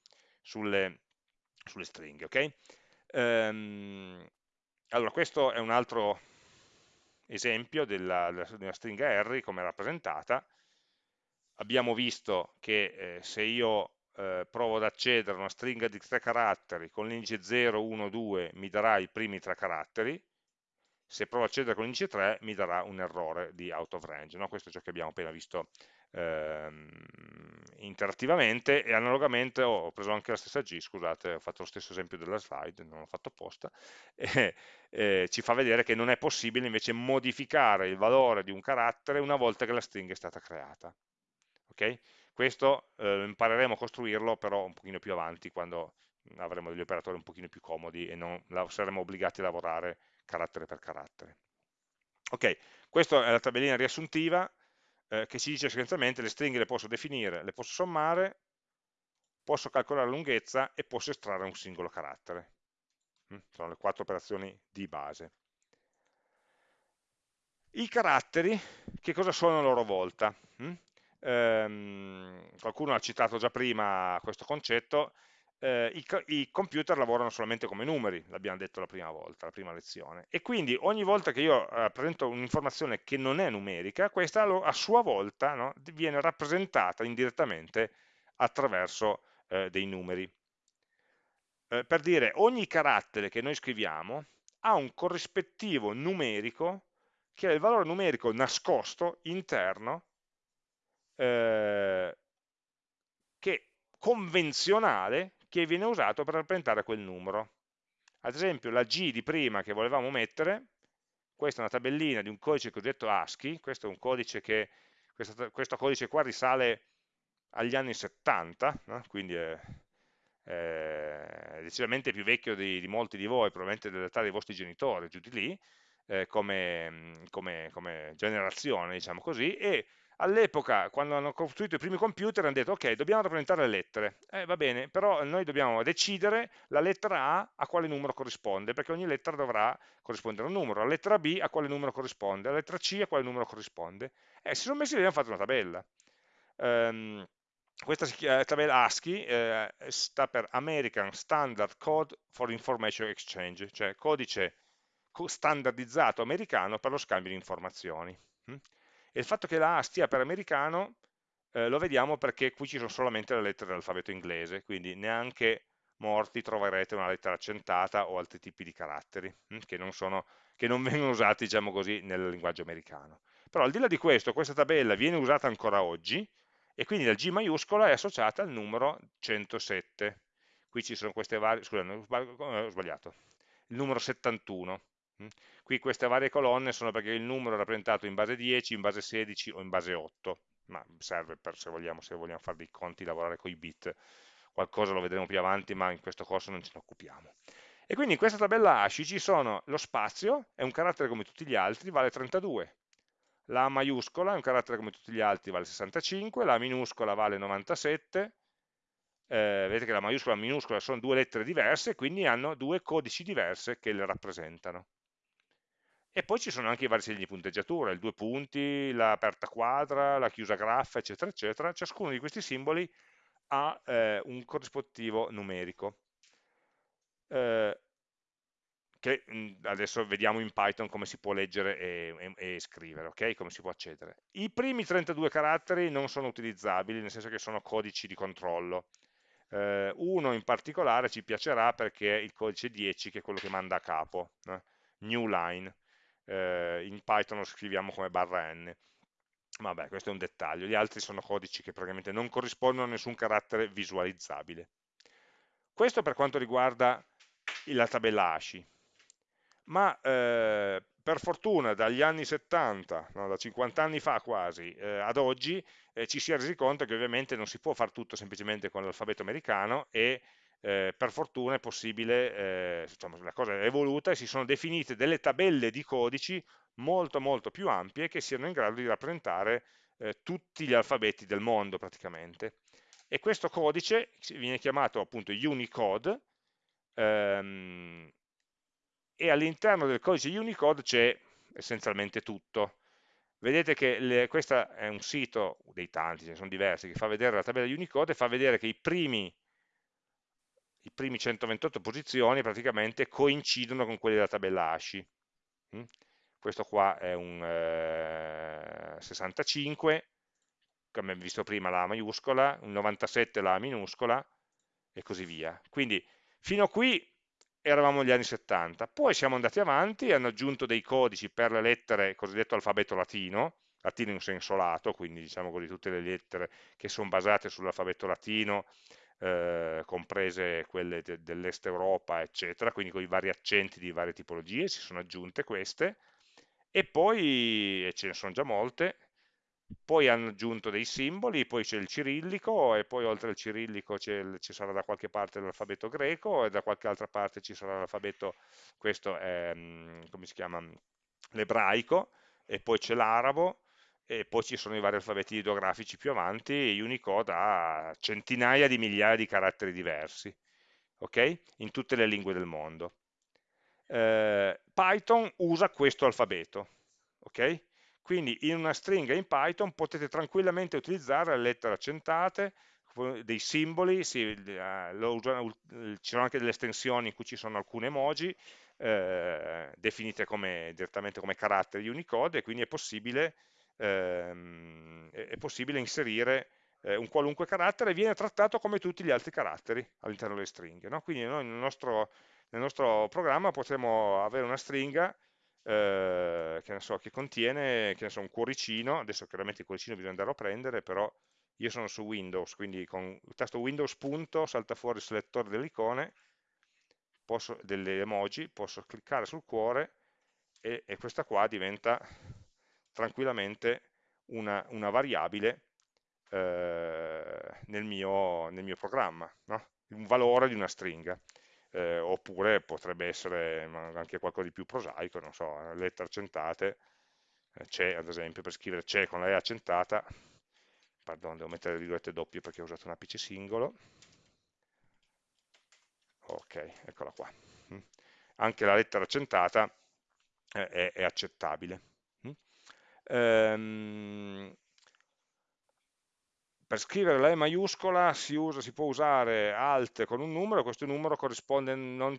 sulle, sulle stringhe. Okay? Ehm, allora, questo è un altro esempio della, della stringa Harry come rappresentata, abbiamo visto che eh, se io eh, provo ad accedere a una stringa di tre caratteri con l'indice 0, 1, 2 mi darà i primi tre caratteri, se provo ad accedere con l'indice 3 mi darà un errore di out of range, no? questo è ciò che abbiamo appena visto ehm, interattivamente e analogamente ho preso anche la stessa G, scusate, ho fatto lo stesso esempio della slide, non l'ho fatto apposta, e, e ci fa vedere che non è possibile invece modificare il valore di un carattere una volta che la stringa è stata creata. Okay? Questo eh, impareremo a costruirlo però un pochino più avanti quando avremo degli operatori un pochino più comodi e non saremo obbligati a lavorare carattere per carattere. Ok, questa è la tabellina riassuntiva eh, che ci dice essenzialmente le stringhe le posso definire, le posso sommare, posso calcolare la lunghezza e posso estrarre un singolo carattere. Mm? Sono le quattro operazioni di base. I caratteri, che cosa sono a loro volta? Mm? ehm, qualcuno ha citato già prima questo concetto, eh, i, i, computer lavorano solamente come numeri, l'abbiamo detto la prima volta, la prima lezione, e quindi ogni volta che io eh, presento un'informazione che non è numerica, questa a sua volta no, viene rappresentata indirettamente attraverso eh, dei numeri. Eh, per dire, ogni carattere che noi scriviamo ha un corrispettivo numerico che è il valore numerico nascosto interno eh, che, convenzionale che viene usato per rappresentare quel numero. Ad esempio la G di prima che volevamo mettere, questa è una tabellina di un codice cosiddetto ASCII, questo è un codice che questo, questo codice qua risale agli anni 70, no? quindi è, è, decisamente più vecchio di, di, molti di voi, probabilmente dell'età dei vostri genitori, giù di lì, eh, come, come, come, generazione, diciamo così, e all'epoca, quando hanno costruito i primi computer, hanno detto, ok, dobbiamo rappresentare le lettere, eh, va bene, però noi dobbiamo decidere la lettera A a quale numero corrisponde, perché ogni lettera dovrà corrispondere a un numero, la lettera B a quale numero corrisponde, la lettera C a quale numero corrisponde, e si sono messi lì e hanno fatto una tabella. Um, questa tabella ASCII eh, sta per American Standard Code for Information Exchange, cioè codice standardizzato americano per lo scambio di informazioni. E il fatto che la A stia per americano eh, lo vediamo perché qui ci sono solamente le lettere dell'alfabeto inglese, quindi neanche morti troverete una lettera accentata o altri tipi di caratteri hm, che, non sono, che, non vengono usati diciamo così, nel linguaggio americano. Però al di là di questo, questa tabella viene usata ancora oggi e quindi la G maiuscola è associata al numero 107. Qui ci sono queste varie, scusate, ho sbagliato, il numero 71. Hm. Qui queste varie colonne sono perché il numero è rappresentato in base 10, in base 16 o in base 8, ma serve per se vogliamo, se vogliamo fare dei conti, lavorare con i bit, qualcosa lo vedremo più avanti, ma in questo corso non ce ne occupiamo. E quindi in questa tabella ASCII ci sono lo spazio, è un carattere come tutti gli altri, vale 32, la maiuscola è un carattere come tutti gli altri, vale 65, la minuscola vale 97, eh, vedete che la maiuscola e la minuscola sono due lettere diverse, quindi hanno due codici diverse che le rappresentano. E poi ci sono anche i vari segni di punteggiatura, il due punti, l'aperta quadra, la chiusa graffa, eccetera, eccetera. Ciascuno di questi simboli ha eh, un corrispettivo numerico. Eh, che adesso vediamo in Python come si può leggere e, e, e, scrivere, ok? Come si può accedere. I primi 32 caratteri non sono utilizzabili, nel senso che sono codici di controllo. Eh, uno in particolare ci piacerà perché è il codice 10, che è quello che manda a capo, eh? new line eh, in Python lo scriviamo come barra n. Vabbè, questo è un dettaglio, gli altri sono codici che praticamente non corrispondono a nessun carattere visualizzabile. Questo per quanto riguarda la tabella ASCII, ma eh, per fortuna dagli anni 70, no, da 50 anni fa quasi, eh, ad oggi eh, ci si è resi conto che ovviamente non si può fare tutto semplicemente con l'alfabeto americano e eh, per fortuna è possibile, eh, insomma, la cosa è evoluta e si sono definite delle tabelle di codici molto molto più ampie che siano in grado di rappresentare eh, tutti gli alfabeti del mondo praticamente. E questo codice viene chiamato appunto Unicode ehm, e all'interno del codice Unicode c'è essenzialmente tutto. Vedete che questo è un sito dei tanti, ce ne sono diversi, che fa vedere la tabella Unicode e fa vedere che i primi i primi 128 posizioni praticamente coincidono con quelle della tabella ASCII. Mm? Questo qua è un eh, 65, come abbiamo visto prima la maiuscola, un 97 la minuscola e così via. Quindi fino a qui eravamo negli anni 70, poi siamo andati avanti hanno aggiunto dei codici per le lettere cosiddetto alfabeto latino, latino in senso lato, quindi diciamo così tutte le lettere che sono basate sull'alfabeto latino eh, comprese quelle de dell'est Europa, eccetera, quindi con i vari accenti di varie tipologie, si sono aggiunte queste, e poi, e ce ne sono già molte, poi hanno aggiunto dei simboli, poi c'è il cirillico e poi oltre al cirillico ci sarà da qualche parte l'alfabeto greco e da qualche altra parte ci sarà l'alfabeto, questo è, mm, come si chiama, l'ebraico, e poi c'è l'arabo, e poi ci sono i vari alfabeti ideografici più avanti, Unicode ha centinaia di migliaia di caratteri diversi, ok? In tutte le lingue del mondo. Eh, Python usa questo alfabeto, ok? Quindi in una stringa in Python potete tranquillamente utilizzare le lettere accentate, dei simboli, sì, eh, usano, ci sono anche delle estensioni in cui ci sono alcune emoji, eh, definite come, direttamente come caratteri Unicode, e quindi è possibile ehm, è, possibile inserire eh, un qualunque carattere e viene trattato come tutti gli altri caratteri all'interno delle stringhe. No? Quindi noi nel nostro, nel nostro, programma potremo avere una stringa eh, che, so, che, contiene che so, un cuoricino, adesso chiaramente il cuoricino bisogna andarlo a prendere, però io sono su Windows, quindi con il tasto Windows punto salta fuori il selettore delle icone, posso, delle emoji, posso cliccare sul cuore e, e questa qua diventa tranquillamente una, una variabile eh, nel, mio, nel, mio, programma, no? un valore di una stringa. Eh, oppure potrebbe essere anche qualcosa di più prosaico, non so, lettere accentate, eh, c'è ad esempio per scrivere c'è con la E accentata, pardon, devo mettere le virgolette doppie perché ho usato un apice singolo, ok, eccola qua, anche la lettera accentata eh, è, è, accettabile. Um, per scrivere la E maiuscola si, usa, si, può usare alt con un numero, questo numero corrisponde, non,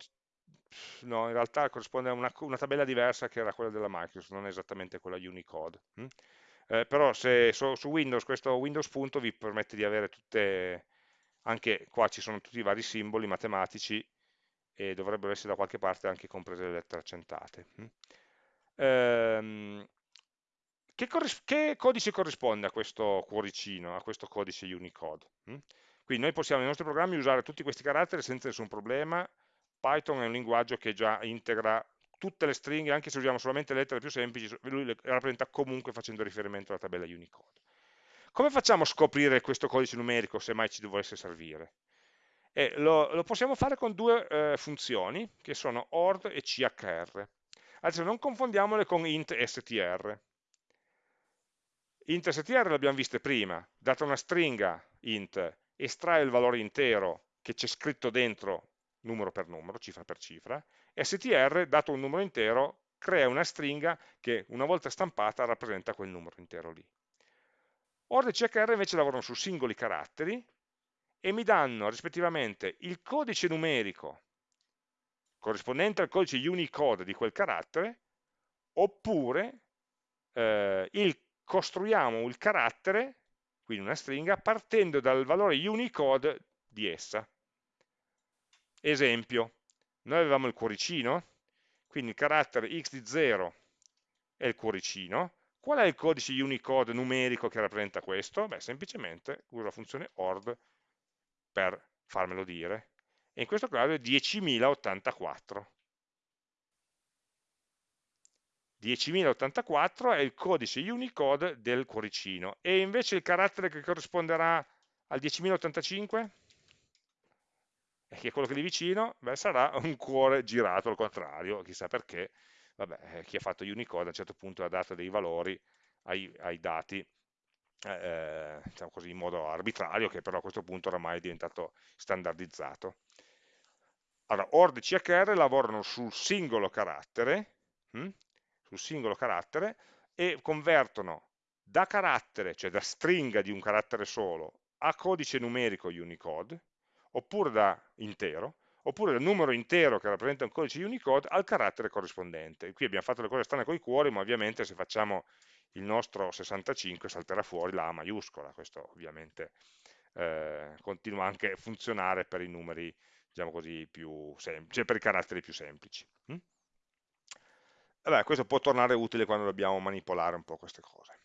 no, in realtà corrisponde a una, una, tabella diversa che era quella della Microsoft, non esattamente quella Unicode. Hm? Eh, però se so, su Windows questo Windows punto vi permette di avere tutte, anche qua ci sono tutti i vari simboli matematici e dovrebbero essere da qualche parte anche comprese le lettere accentate. Hm? Ehm, che, che, codice corrisponde a questo cuoricino, a questo codice Unicode? Hm? Quindi noi possiamo nei nostri programmi usare tutti questi caratteri senza nessun problema. Python è un linguaggio che già integra tutte le stringhe, anche se usiamo solamente le lettere più semplici, lui le rappresenta comunque facendo riferimento alla tabella Unicode. Come facciamo a scoprire questo codice numerico se mai ci dovesse servire? Eh, lo, lo, possiamo fare con due eh, funzioni, che sono ord e chr. Adesso non confondiamole con int str int str l'abbiamo viste prima, data una stringa int, estrae il valore intero che c'è scritto dentro numero per numero, cifra per cifra, str, dato un numero intero, crea una stringa che una volta stampata rappresenta quel numero intero lì. Ord e chr invece lavorano su singoli caratteri e mi danno rispettivamente il codice numerico corrispondente al codice Unicode di quel carattere oppure eh, il costruiamo il carattere, quindi una stringa, partendo dal valore Unicode di essa. Esempio, noi avevamo il cuoricino, quindi il carattere x di 0 è il cuoricino. Qual è il codice Unicode numerico che rappresenta questo? Beh, semplicemente uso la funzione ord per farmelo dire. E in questo caso è 10.084. 10.084 è il codice Unicode del cuoricino e invece il carattere che corrisponderà al 10.085 che è quello che è lì vicino, beh, sarà un cuore girato al contrario, chissà perché, vabbè, eh, chi ha fatto Unicode a un certo punto ha dato dei valori ai, ai dati, eh, diciamo così, in modo arbitrario, che però a questo punto oramai è diventato standardizzato. Allora, ORD e CHR lavorano sul singolo carattere, hm? Sul singolo carattere e convertono da carattere, cioè da stringa di un carattere solo, a codice numerico Unicode, oppure da intero, oppure da numero intero che rappresenta un codice Unicode al carattere corrispondente. Qui abbiamo fatto le cose strane con i cuori, ma ovviamente se facciamo il nostro 65 salterà fuori la A maiuscola, questo ovviamente eh, continua anche a funzionare per i numeri, diciamo così, più semplici, cioè per i caratteri più semplici. Hm? Vabbè, questo può tornare utile quando dobbiamo manipolare un po' queste cose.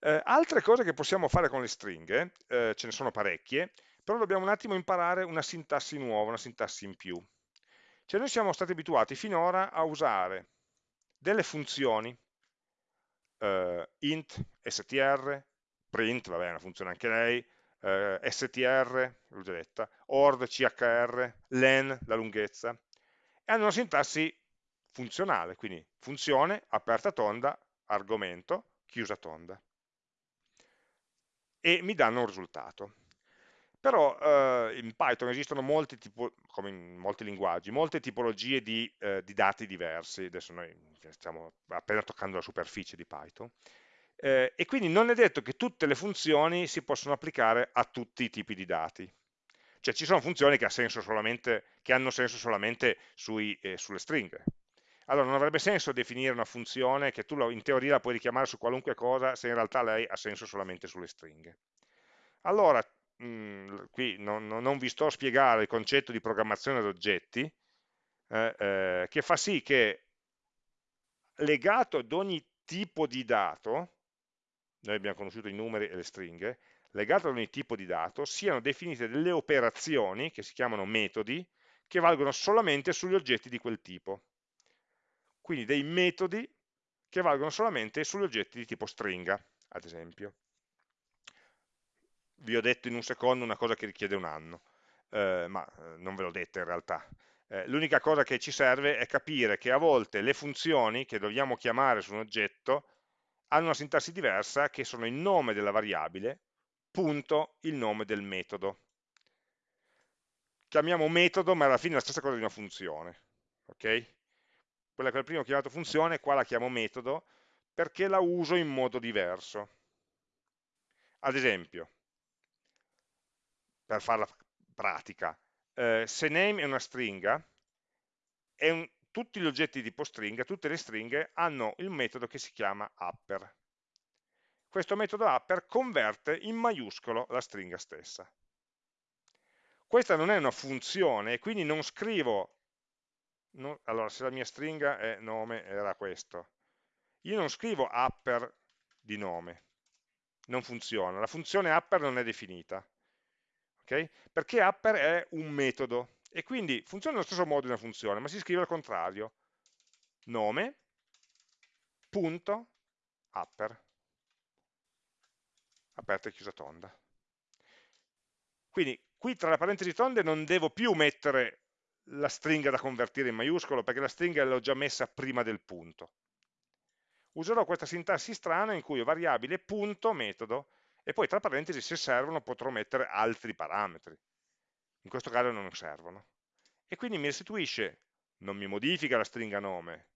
Eh, altre cose che possiamo fare con le stringhe, eh, ce ne sono parecchie, però dobbiamo un attimo imparare una sintassi nuova, una sintassi in più. Cioè noi siamo stati abituati finora a usare delle funzioni, eh, int, str, print, vabbè è una funzione anche lei, eh, str, l'ho già detta, ord, chr, len, la lunghezza, e hanno una sintassi funzionale, quindi funzione, aperta tonda, argomento, chiusa tonda. E mi danno un risultato. Però eh, in Python esistono molti, tipo, come in molti linguaggi, molte tipologie di, eh, di, dati diversi, adesso noi stiamo appena toccando la superficie di Python, eh, e quindi non è detto che tutte le funzioni si possono applicare a tutti i tipi di dati. Cioè ci sono funzioni che, ha che hanno senso solamente sui, eh, sulle stringhe, allora non avrebbe senso definire una funzione che tu in teoria la puoi richiamare su qualunque cosa se in realtà lei ha senso solamente sulle stringhe. Allora, mh, mm, qui non, non, vi sto a spiegare il concetto di programmazione ad oggetti, eh, eh, che fa sì che legato ad ogni tipo di dato, noi abbiamo conosciuto i numeri e le stringhe, legato ad ogni tipo di dato, siano definite delle operazioni, che si chiamano metodi, che valgono solamente sugli oggetti di quel tipo quindi dei metodi che valgono solamente sugli oggetti di tipo stringa. ad esempio. Vi ho detto in un secondo una cosa che richiede un anno, eh, ma eh, non ve l'ho detta in realtà. Eh, L'unica cosa che ci serve è capire che a volte le funzioni che dobbiamo chiamare su un oggetto hanno una sintassi diversa che sono il nome della variabile, punto il nome del metodo. Chiamiamo metodo, ma alla fine è la stessa cosa di una funzione. ok? Quella che al primo ho chiamato funzione, qua la chiamo metodo, perché la uso in modo diverso. Ad esempio, per farla pratica, eh, se name è una stringa, è un, tutti gli oggetti tipo stringa, tutte le stringhe hanno il metodo che si chiama upper. Questo metodo upper converte in maiuscolo la stringa stessa. Questa non è una funzione, quindi non scrivo, no, allora se la mia stringa è nome era questo, io non scrivo upper di nome, non funziona, la funzione upper non è definita, okay? perché upper è un metodo, e quindi funziona nello stesso modo di una funzione, ma si scrive al contrario, nome, punto, upper, aperta e chiusa tonda. Quindi qui tra le parentesi tonde non devo più mettere la stringa da convertire in maiuscolo, perché la stringa l'ho già messa prima del punto. Userò questa sintassi strana in cui ho variabile punto metodo e poi tra parentesi se servono potrò mettere altri parametri in questo caso non servono. E quindi mi restituisce, non mi modifica la stringa nome,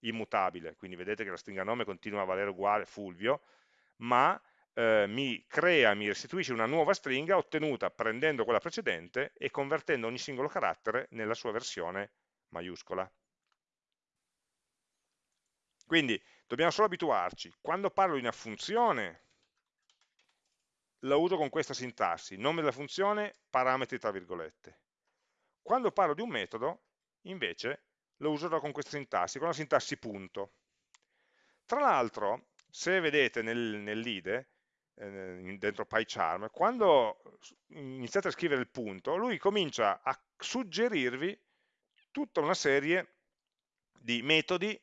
immutabile, quindi vedete che la stringa nome continua a valere uguale, Fulvio, ma eh, mi crea, mi restituisce una nuova stringa ottenuta prendendo quella precedente e convertendo ogni singolo carattere nella sua versione maiuscola. Quindi dobbiamo solo abituarci, quando parlo di una funzione la uso con questa sintassi, nome della funzione, parametri tra virgolette. Quando parlo di un metodo, invece, lo userò con questa sintassi, con la sintassi punto. Tra l'altro, se vedete nel, nell'IDE, eh, dentro PyCharm, quando iniziate a scrivere il punto, lui comincia a suggerirvi tutta una serie di metodi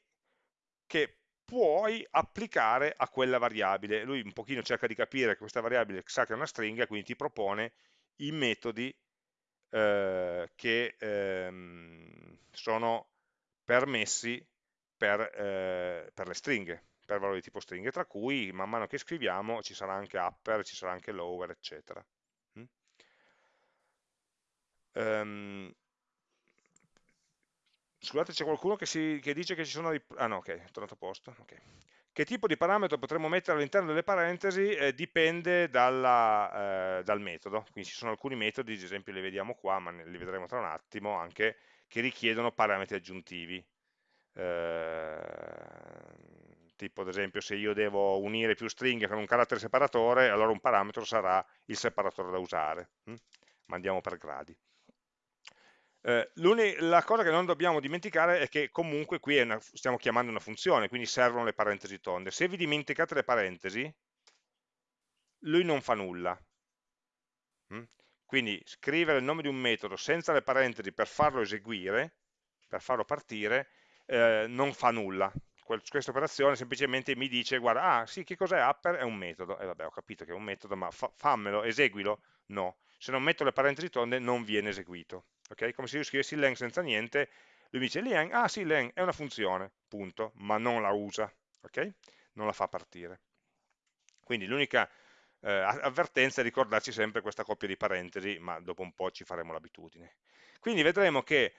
che puoi applicare a quella variabile. Lui un pochino cerca di capire che questa variabile sa che è una stringa, quindi ti propone i metodi eh, che ehm, sono permessi per, eh, per, le stringhe, per valori di tipo stringhe, tra cui man mano che scriviamo ci sarà anche upper, ci sarà anche lower, eccetera. Mm? Um, Scusate, c'è qualcuno che, si, che, dice che ci sono dei... Ah no, ok, è tornato a posto. Okay. Che tipo di parametro potremmo mettere all'interno delle parentesi eh, dipende dalla, eh, dal metodo. Quindi ci sono alcuni metodi, ad esempio li vediamo qua, ma li vedremo tra un attimo, anche che richiedono parametri aggiuntivi. Eh, tipo ad esempio se io devo unire più stringhe con un carattere separatore, allora un parametro sarà il separatore da usare. Hm? Ma andiamo per gradi. Eh, la cosa che non dobbiamo dimenticare è che comunque qui una, stiamo chiamando una funzione, quindi servono le parentesi tonde. Se vi dimenticate le parentesi, lui non fa nulla. Mm? Quindi scrivere il nome di un metodo senza le parentesi per farlo eseguire, per farlo partire, eh, non fa nulla. Questa operazione semplicemente mi dice, guarda, ah sì, che cos'è upper? È un metodo. E vabbè, ho capito che è un metodo, ma fa, fammelo, eseguilo? No. Se non metto le parentesi tonde non viene eseguito ok? Come se io scrivessi len senza niente, lui mi dice len, ah sì, len è una funzione, punto, ma non la usa, ok? Non la fa partire. Quindi l'unica eh, avvertenza è ricordarci sempre questa coppia di parentesi, ma dopo un po' ci faremo l'abitudine. Quindi vedremo che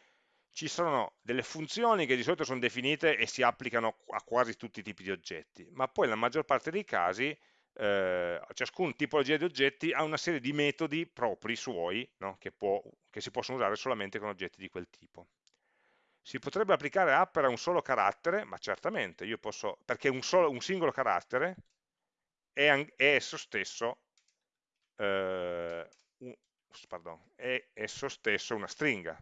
ci sono delle funzioni che di solito sono definite e si applicano a quasi tutti i tipi di oggetti, ma poi nella maggior parte dei casi eh, ciascun tipologia di oggetti ha una serie di metodi propri suoi no? che, può, che, si possono usare solamente con oggetti di quel tipo. Si potrebbe applicare upper a un solo carattere, ma certamente, io posso, perché un, solo, un singolo carattere è, è esso stesso eh, un, pardon, è esso stesso una stringa.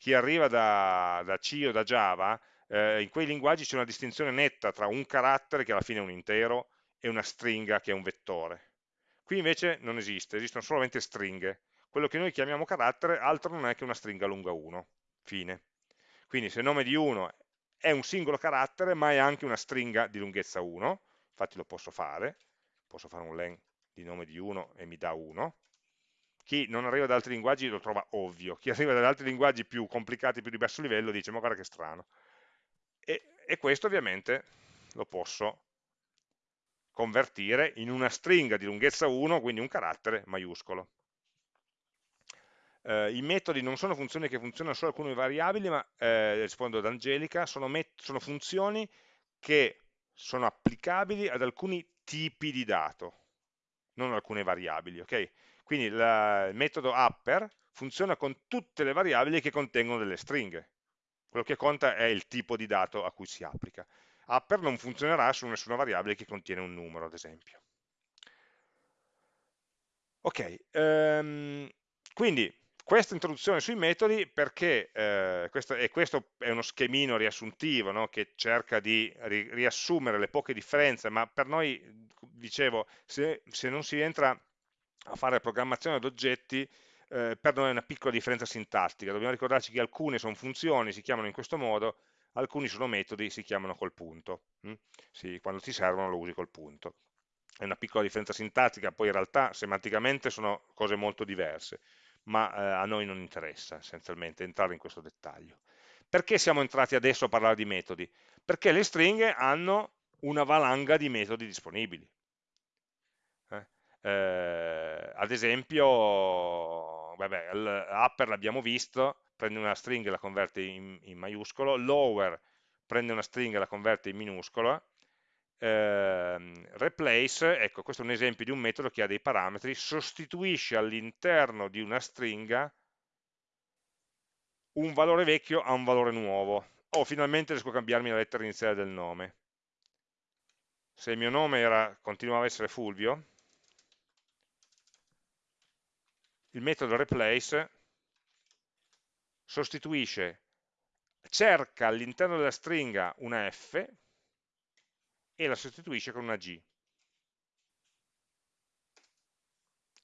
Chi arriva da, da C o da Java, eh, in quei linguaggi c'è una distinzione netta tra un carattere, che alla fine è un intero, e una stringa che è un vettore. Qui invece non esiste, esistono solamente stringhe. Quello che noi chiamiamo carattere altro non è che una stringa lunga 1. Fine. Quindi se il nome di 1 è un singolo carattere, ma è anche una stringa di lunghezza 1, infatti lo posso fare, posso fare un len di nome di 1 e mi dà 1, chi non arriva da altri linguaggi lo trova ovvio, chi arriva da altri linguaggi più complicati, più di basso livello, dice ma guarda che strano. E, e questo ovviamente lo posso convertire in una stringa di lunghezza 1, quindi un carattere maiuscolo. Eh, I metodi non sono funzioni che funzionano solo alcune variabili, ma eh, rispondo ad Angelica, sono, sono funzioni che sono applicabili ad alcuni tipi di dato, non alcune variabili. Okay? Quindi la, il metodo upper funziona con tutte le variabili che contengono delle stringhe. Quello che conta è il tipo di dato a cui si applica. Upper non funzionerà su nessuna variabile che contiene un numero, ad esempio. Ok, um, quindi questa introduzione sui metodi perché, eh, questo, e questo è uno schemino riassuntivo no, che cerca di ri, riassumere le poche differenze, ma per noi, dicevo, se, se non si entra a fare programmazione ad oggetti, eh, per noi è una piccola differenza sintattica, dobbiamo ricordarci che alcune sono funzioni, si chiamano in questo modo, alcuni sono metodi, si chiamano col punto, hm? sì, quando ti servono lo usi col punto. È una piccola differenza sintattica, poi in realtà semanticamente sono cose molto diverse ma eh, a noi non interessa essenzialmente entrare in questo dettaglio. Perché siamo entrati adesso a parlare di metodi? Perché le stringhe hanno una valanga di metodi disponibili. Eh? Ad esempio, vabbè, upper l'abbiamo visto, prende una stringa e la converte in, in maiuscolo, lower prende una stringa e la converte in minuscola, eh, replace, ecco questo è un esempio di un metodo che ha dei parametri, sostituisce all'interno di una stringa un valore vecchio a un valore nuovo. Oh, finalmente riesco a cambiarmi la lettera iniziale del nome. Se il mio nome era, continuava a essere Fulvio, il metodo replace sostituisce, cerca all'interno della stringa una F, e la sostituisce con una G.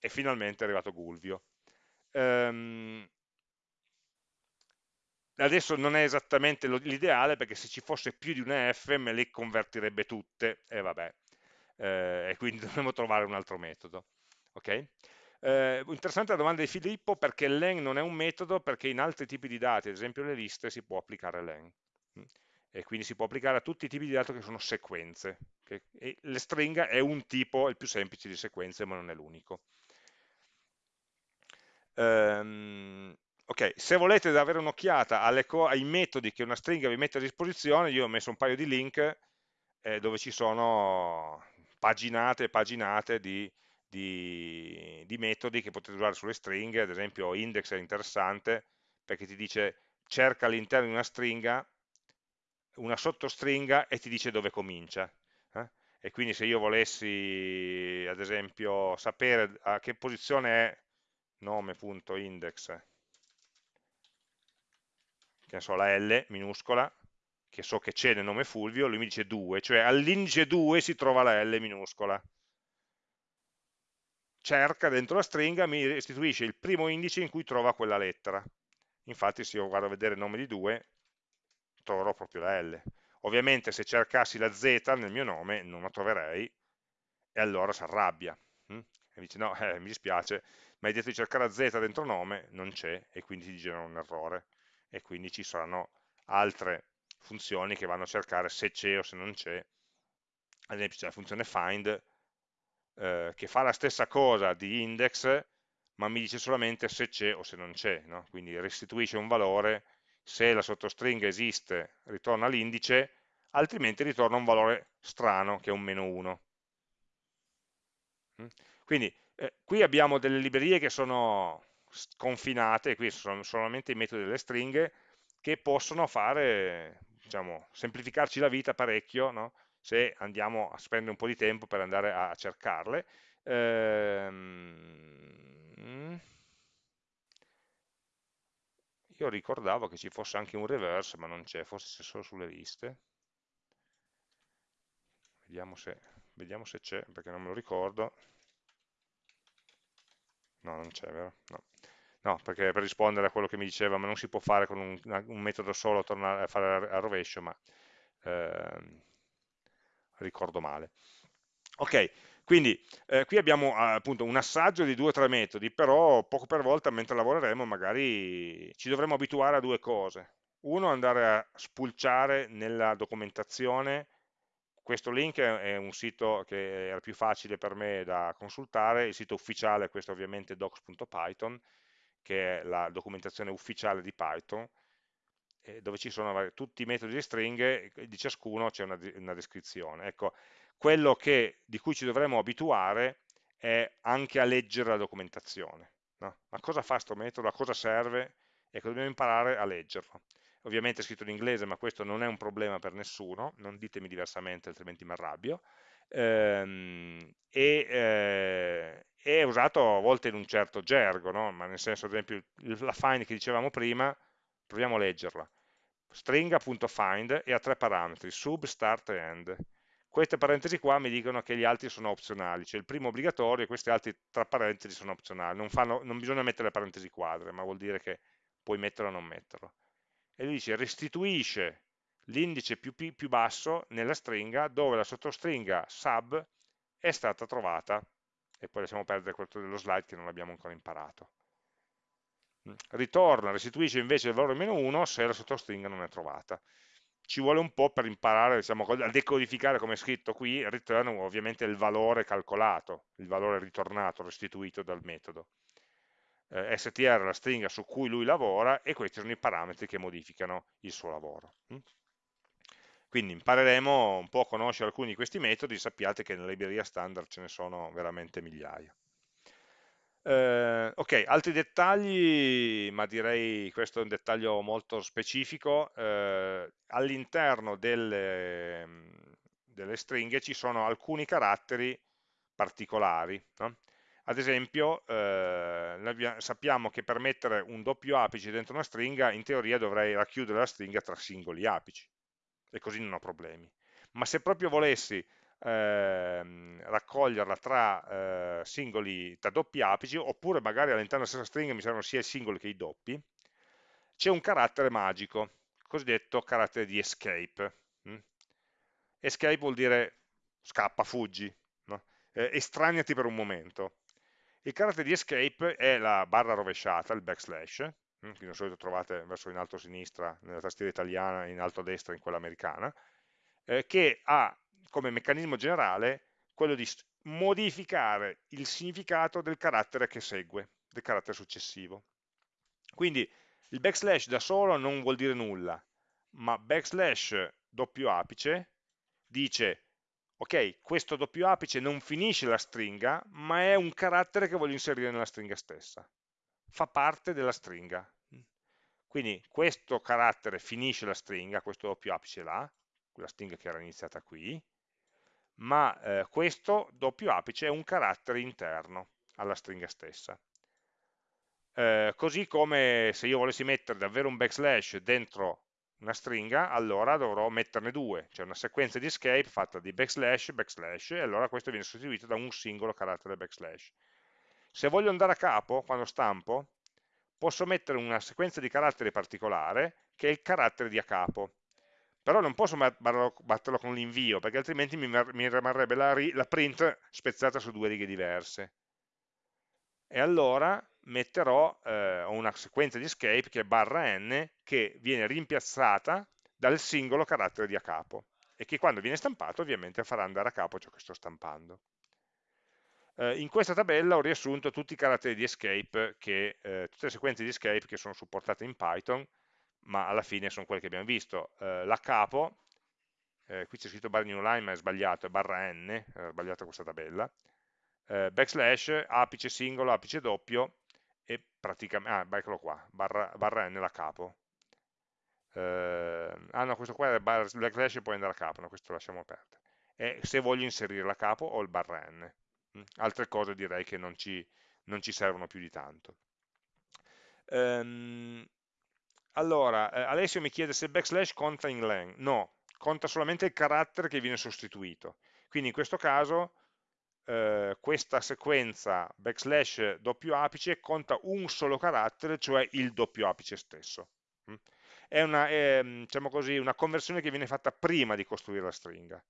E finalmente è arrivato Gulvio. Um, adesso non è esattamente l'ideale perché se ci fosse più di una F me le convertirebbe tutte e vabbè, eh, e quindi dovremmo trovare un altro metodo. Okay? Eh, interessante la domanda di Filippo perché len non è un metodo perché in altri tipi di dati, ad esempio le liste, si può applicare len e quindi si può applicare a tutti i tipi di dato che sono sequenze. Okay? E le stringa è un tipo, il più semplice di sequenze, ma non è l'unico. Um, ok, se volete avere un'occhiata ai metodi che una stringa vi mette a disposizione, io ho messo un paio di link eh, dove ci sono paginate e paginate di, di, di metodi che potete usare sulle stringhe, ad esempio index è interessante perché ti dice cerca all'interno di una stringa una sottostringa e ti dice dove comincia. Eh? E quindi se io volessi, ad esempio, sapere a che posizione è nome.index, che so, la L minuscola, che so che c'è nel nome Fulvio, lui mi dice 2, cioè all'indice 2 si trova la L minuscola. Cerca dentro la stringa, mi restituisce il primo indice in cui trova quella lettera. Infatti se io vado a vedere il nome di 2, troverò proprio la L. Ovviamente se cercassi la Z nel mio nome non la troverei e allora si arrabbia. Hm? E dice no, eh, mi dispiace, ma hai detto di cercare la Z dentro nome, non c'è e quindi ti genera un errore. E quindi ci saranno altre funzioni che vanno a cercare se c'è o se non c'è. Ad esempio c'è la funzione find eh, che fa la stessa cosa di index ma mi dice solamente se c'è o se non c'è, no? quindi restituisce un valore se la sottostringa esiste ritorna l'indice, altrimenti ritorna un valore strano che è un meno 1. Mm? Quindi eh, qui abbiamo delle librerie che sono confinate, qui sono solamente i metodi delle stringhe, che possono fare, diciamo, semplificarci la vita parecchio, no? Se andiamo a spendere un po' di tempo per andare a cercarle. Ehm io ricordavo che ci fosse anche un reverse, ma non c'è, forse c'è solo sulle liste. Vediamo se, c'è, perché non me lo ricordo. No, non c'è, vero? No. no. perché per rispondere a quello che mi diceva, ma non si può fare con un, un metodo solo tornare a fare a rovescio, ma eh, ricordo male. Ok, quindi eh, qui abbiamo appunto un assaggio di due o tre metodi, però poco per volta mentre lavoreremo magari ci dovremo abituare a due cose. Uno, andare a spulciare nella documentazione, questo link è un sito che era più facile per me da consultare, il sito ufficiale, questo ovviamente docs.python, che è la documentazione ufficiale di Python, dove ci sono tutti i metodi di stringhe, di ciascuno c'è una, una descrizione. Ecco, quello che, di cui ci dovremmo abituare è anche a leggere la documentazione. No? Ma cosa fa questo metodo? A cosa serve? Ecco, dobbiamo imparare a leggerlo. Ovviamente è scritto in inglese, ma questo non è un problema per nessuno, non ditemi diversamente, altrimenti mi arrabbio. Ehm, e, eh, è usato a volte in un certo gergo, no? ma nel senso, ad esempio, la find che dicevamo prima, proviamo a leggerla. Stringa.find e ha tre parametri, sub, start e end queste parentesi qua mi dicono che gli altri sono opzionali, cioè il primo obbligatorio e questi altri tra parentesi sono opzionali, non, fanno, non bisogna mettere le parentesi quadre, ma vuol dire che puoi metterlo o non metterlo. E lui dice restituisce l'indice più, più basso nella stringa dove la sottostringa sub è stata trovata, e poi lasciamo perdere quello dello slide che non abbiamo ancora imparato. Ritorna, restituisce invece il valore meno 1 se la sottostringa non è trovata ci vuole un po' per imparare diciamo, a decodificare come è scritto qui, return ovviamente il valore calcolato, il valore ritornato, restituito dal metodo. Eh, str è la stringa su cui lui lavora e questi sono i parametri che modificano il suo lavoro. Mm? Quindi impareremo un po' a conoscere alcuni di questi metodi, sappiate che nella libreria standard ce ne sono veramente migliaia. Eh, ok, altri dettagli, ma direi questo è un dettaglio molto specifico. Eh, all'interno delle, delle, stringhe ci sono alcuni caratteri particolari. No? Ad esempio, eh, sappiamo che per mettere un doppio apice dentro una stringa, in teoria dovrei racchiudere la stringa tra singoli apici, e così non ho problemi. Ma se proprio volessi ehm, raccoglierla tra eh, singoli, tra doppi apici, oppure magari all'interno della stessa stringa mi servono sia i singoli che i doppi, c'è un carattere magico, cosiddetto carattere di escape. Mm? Escape vuol dire scappa, fuggi, no? eh, estraniati per un momento. Il carattere di escape è la barra rovesciata, il backslash, mm? che di solito trovate verso in alto a sinistra nella tastiera italiana, in alto a destra in quella americana, eh, che ha come meccanismo generale quello di modificare il significato del carattere che segue, del carattere successivo. Quindi il backslash da solo non vuol dire nulla, ma backslash doppio apice dice ok, questo doppio apice non finisce la stringa, ma è un carattere che voglio inserire nella stringa stessa. Fa parte della stringa. Quindi questo carattere finisce la stringa, questo doppio apice là, quella stringa che era iniziata qui, ma eh, questo doppio apice è un carattere interno alla stringa stessa. Eh, così come se io volessi mettere davvero un backslash dentro una stringa, allora dovrò metterne due, cioè una sequenza di escape fatta di backslash, backslash, e allora questo viene sostituito da un singolo carattere backslash. Se voglio andare a capo, quando stampo, posso mettere una sequenza di caratteri particolare, che è il carattere di a capo però non posso batterlo con l'invio perché altrimenti mi, mi rimarrebbe la, la, print spezzata su due righe diverse. E allora metterò eh, una sequenza di escape che è barra n che viene rimpiazzata dal singolo carattere di a capo e che quando viene stampato ovviamente farà andare a capo ciò che sto stampando. Eh, in questa tabella ho riassunto tutti i caratteri di escape che, eh, tutte le sequenze di escape che sono supportate in Python ma alla fine sono quelle che abbiamo visto. Eh, la capo, eh, qui c'è scritto bar new line ma è sbagliato, è barra n, è sbagliata questa tabella, eh, backslash, apice singolo, apice doppio, e praticamente, ah, eccolo qua, barra, barra n la capo. Eh, ah no, questo qua è bar, backslash e poi andare a capo, no, questo lasciamo perdere. E se voglio inserire la capo ho il barra n. Mm, altre cose direi che non ci, non ci servono più di tanto. Um, allora, eh, Alessio mi chiede se backslash conta in len. No, conta solamente il carattere che viene sostituito. Quindi in questo caso eh, questa sequenza backslash doppio apice conta un solo carattere, cioè il doppio apice stesso. Mm? È una, è, diciamo così, una conversione che viene fatta prima di costruire la stringa.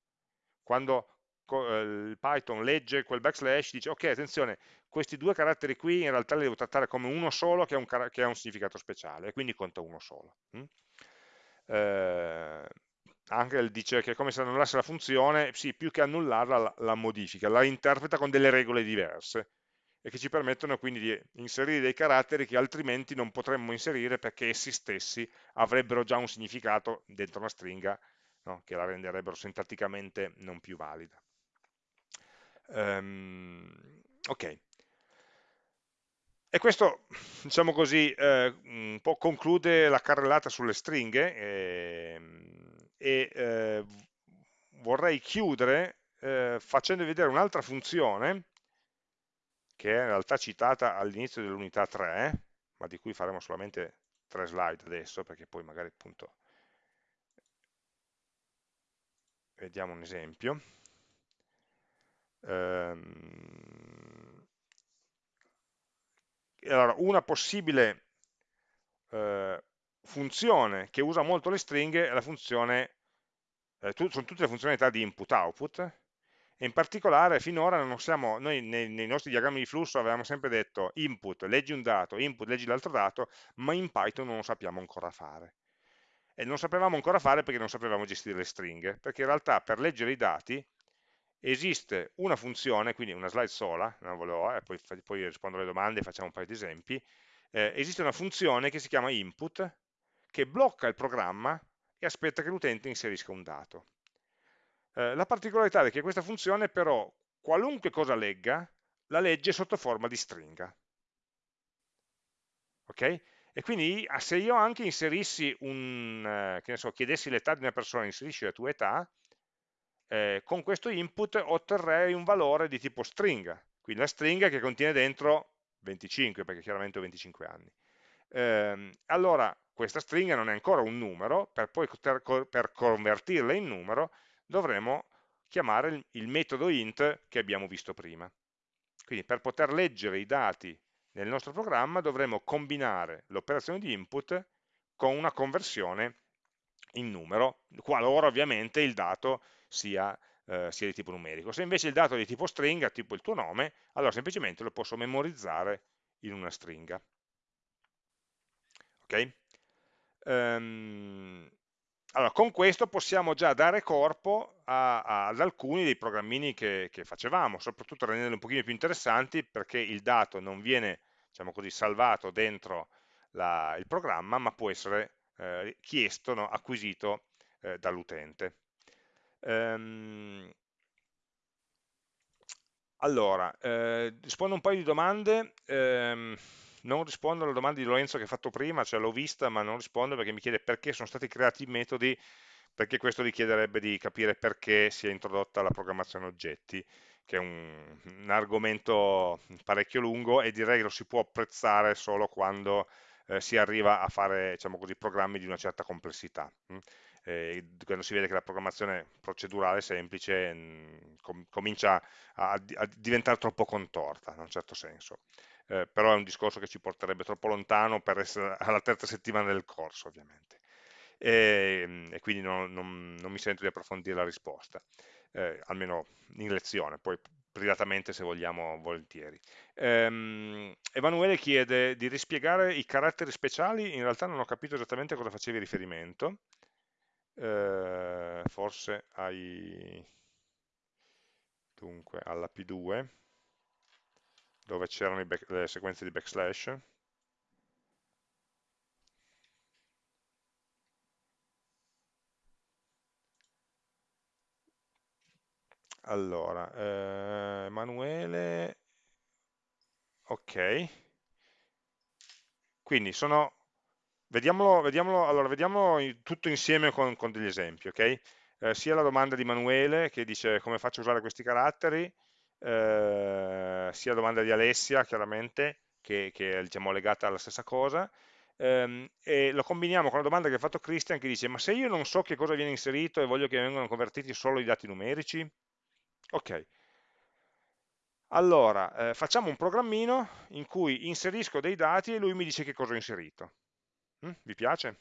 Quando il Python legge quel backslash, dice ok attenzione, questi due caratteri qui in realtà li devo trattare come uno solo che ha un, che ha un significato speciale, e quindi conta uno solo. Mm? Eh, anche dice che come se annullasse la funzione, sì, più che annullarla la, la modifica, la interpreta con delle regole diverse e che ci permettono quindi di inserire dei caratteri che altrimenti non potremmo inserire perché essi stessi avrebbero già un significato dentro una stringa no? che la renderebbero sintatticamente non più valida. Um, ok. E questo, diciamo così, eh, un po' conclude la carrellata sulle stringhe eh, e eh, vorrei chiudere eh, facendo vedere un'altra funzione che è in realtà citata all'inizio dell'unità 3, ma di cui faremo solamente tre slide adesso, perché poi magari appunto vediamo un esempio. Ehm, allora, una possibile eh, funzione che usa molto le stringhe è la funzione, eh, tu, sono tutte le funzionalità di input-output, e in particolare finora non siamo, noi nei, nei, nostri diagrammi di flusso avevamo sempre detto input, leggi un dato, input, leggi l'altro dato, ma in Python non lo sappiamo ancora fare. E non sapevamo ancora fare perché non sapevamo gestire le stringhe, perché in realtà per leggere i dati esiste una funzione, quindi una slide sola, non volevo, eh, poi, poi, rispondo alle domande e facciamo un paio di esempi, eh, esiste una funzione che si chiama input, che blocca il programma e aspetta che l'utente inserisca un dato. Eh, la particolarità è che questa funzione però, qualunque cosa legga, la legge sotto forma di stringa. Ok? E quindi se io anche inserissi un, eh, che ne so, chiedessi l'età di una persona, inserisci la tua età, eh, con questo input otterrei un valore di tipo stringa, quindi la stringa che contiene dentro 25, perché chiaramente ho 25 anni. Eh, allora, questa stringa non è ancora un numero, per poi per convertirla in numero dovremo chiamare il, il metodo int che abbiamo visto prima. Quindi per poter leggere i dati nel nostro programma dovremo combinare l'operazione di input con una conversione in numero, qualora ovviamente il dato sia, eh, sia, di tipo numerico. Se invece il dato è di tipo stringa, tipo il tuo nome, allora semplicemente lo posso memorizzare in una stringa. Ok? Um, allora, con questo possiamo già dare corpo a, a, ad alcuni dei programmini che, che, facevamo, soprattutto rendendoli un pochino più interessanti perché il dato non viene, diciamo così, salvato dentro la, il programma, ma può essere eh, chiesto, no, acquisito eh, dall'utente. Ehm, allora, eh, rispondo un paio di domande. Ehm, non rispondo alla domanda di Lorenzo che ha fatto prima, cioè l'ho vista ma non rispondo perché mi chiede perché sono stati creati i metodi, perché questo richiederebbe di capire perché si è introdotta la programmazione oggetti, che è un, un argomento parecchio lungo e direi che lo si può apprezzare solo quando eh, si arriva a fare diciamo così, programmi di una certa complessità. Eh, quando si vede che la programmazione procedurale semplice mm, com comincia a, a, diventare troppo contorta, in un certo senso. Eh, però è un discorso che ci porterebbe troppo lontano per essere alla terza settimana del corso ovviamente. E, ehm, e quindi non, non, non, mi sento di approfondire la risposta eh, almeno in lezione poi privatamente se vogliamo volentieri. Ehm, Emanuele chiede di rispiegare i caratteri speciali in realtà non ho capito esattamente a cosa facevi riferimento eh, forse ai dunque alla P2 dove c'erano le sequenze di backslash. Allora, eh, Emanuele, ok, quindi sono, vediamolo, vediamolo, allora, vediamolo tutto insieme con, con degli esempi, ok? Eh, sia la domanda di Emanuele che dice come faccio a usare questi caratteri, eh, sia la domanda di Alessia chiaramente, che, che è diciamo, legata alla stessa cosa, ehm, e lo combiniamo con la domanda che ha fatto Christian che dice ma se io non so che cosa viene inserito e voglio che vengano convertiti solo i dati numerici, ok, allora, eh, facciamo un programmino in cui inserisco dei dati e lui mi dice che cosa ho inserito. Mm? Vi piace?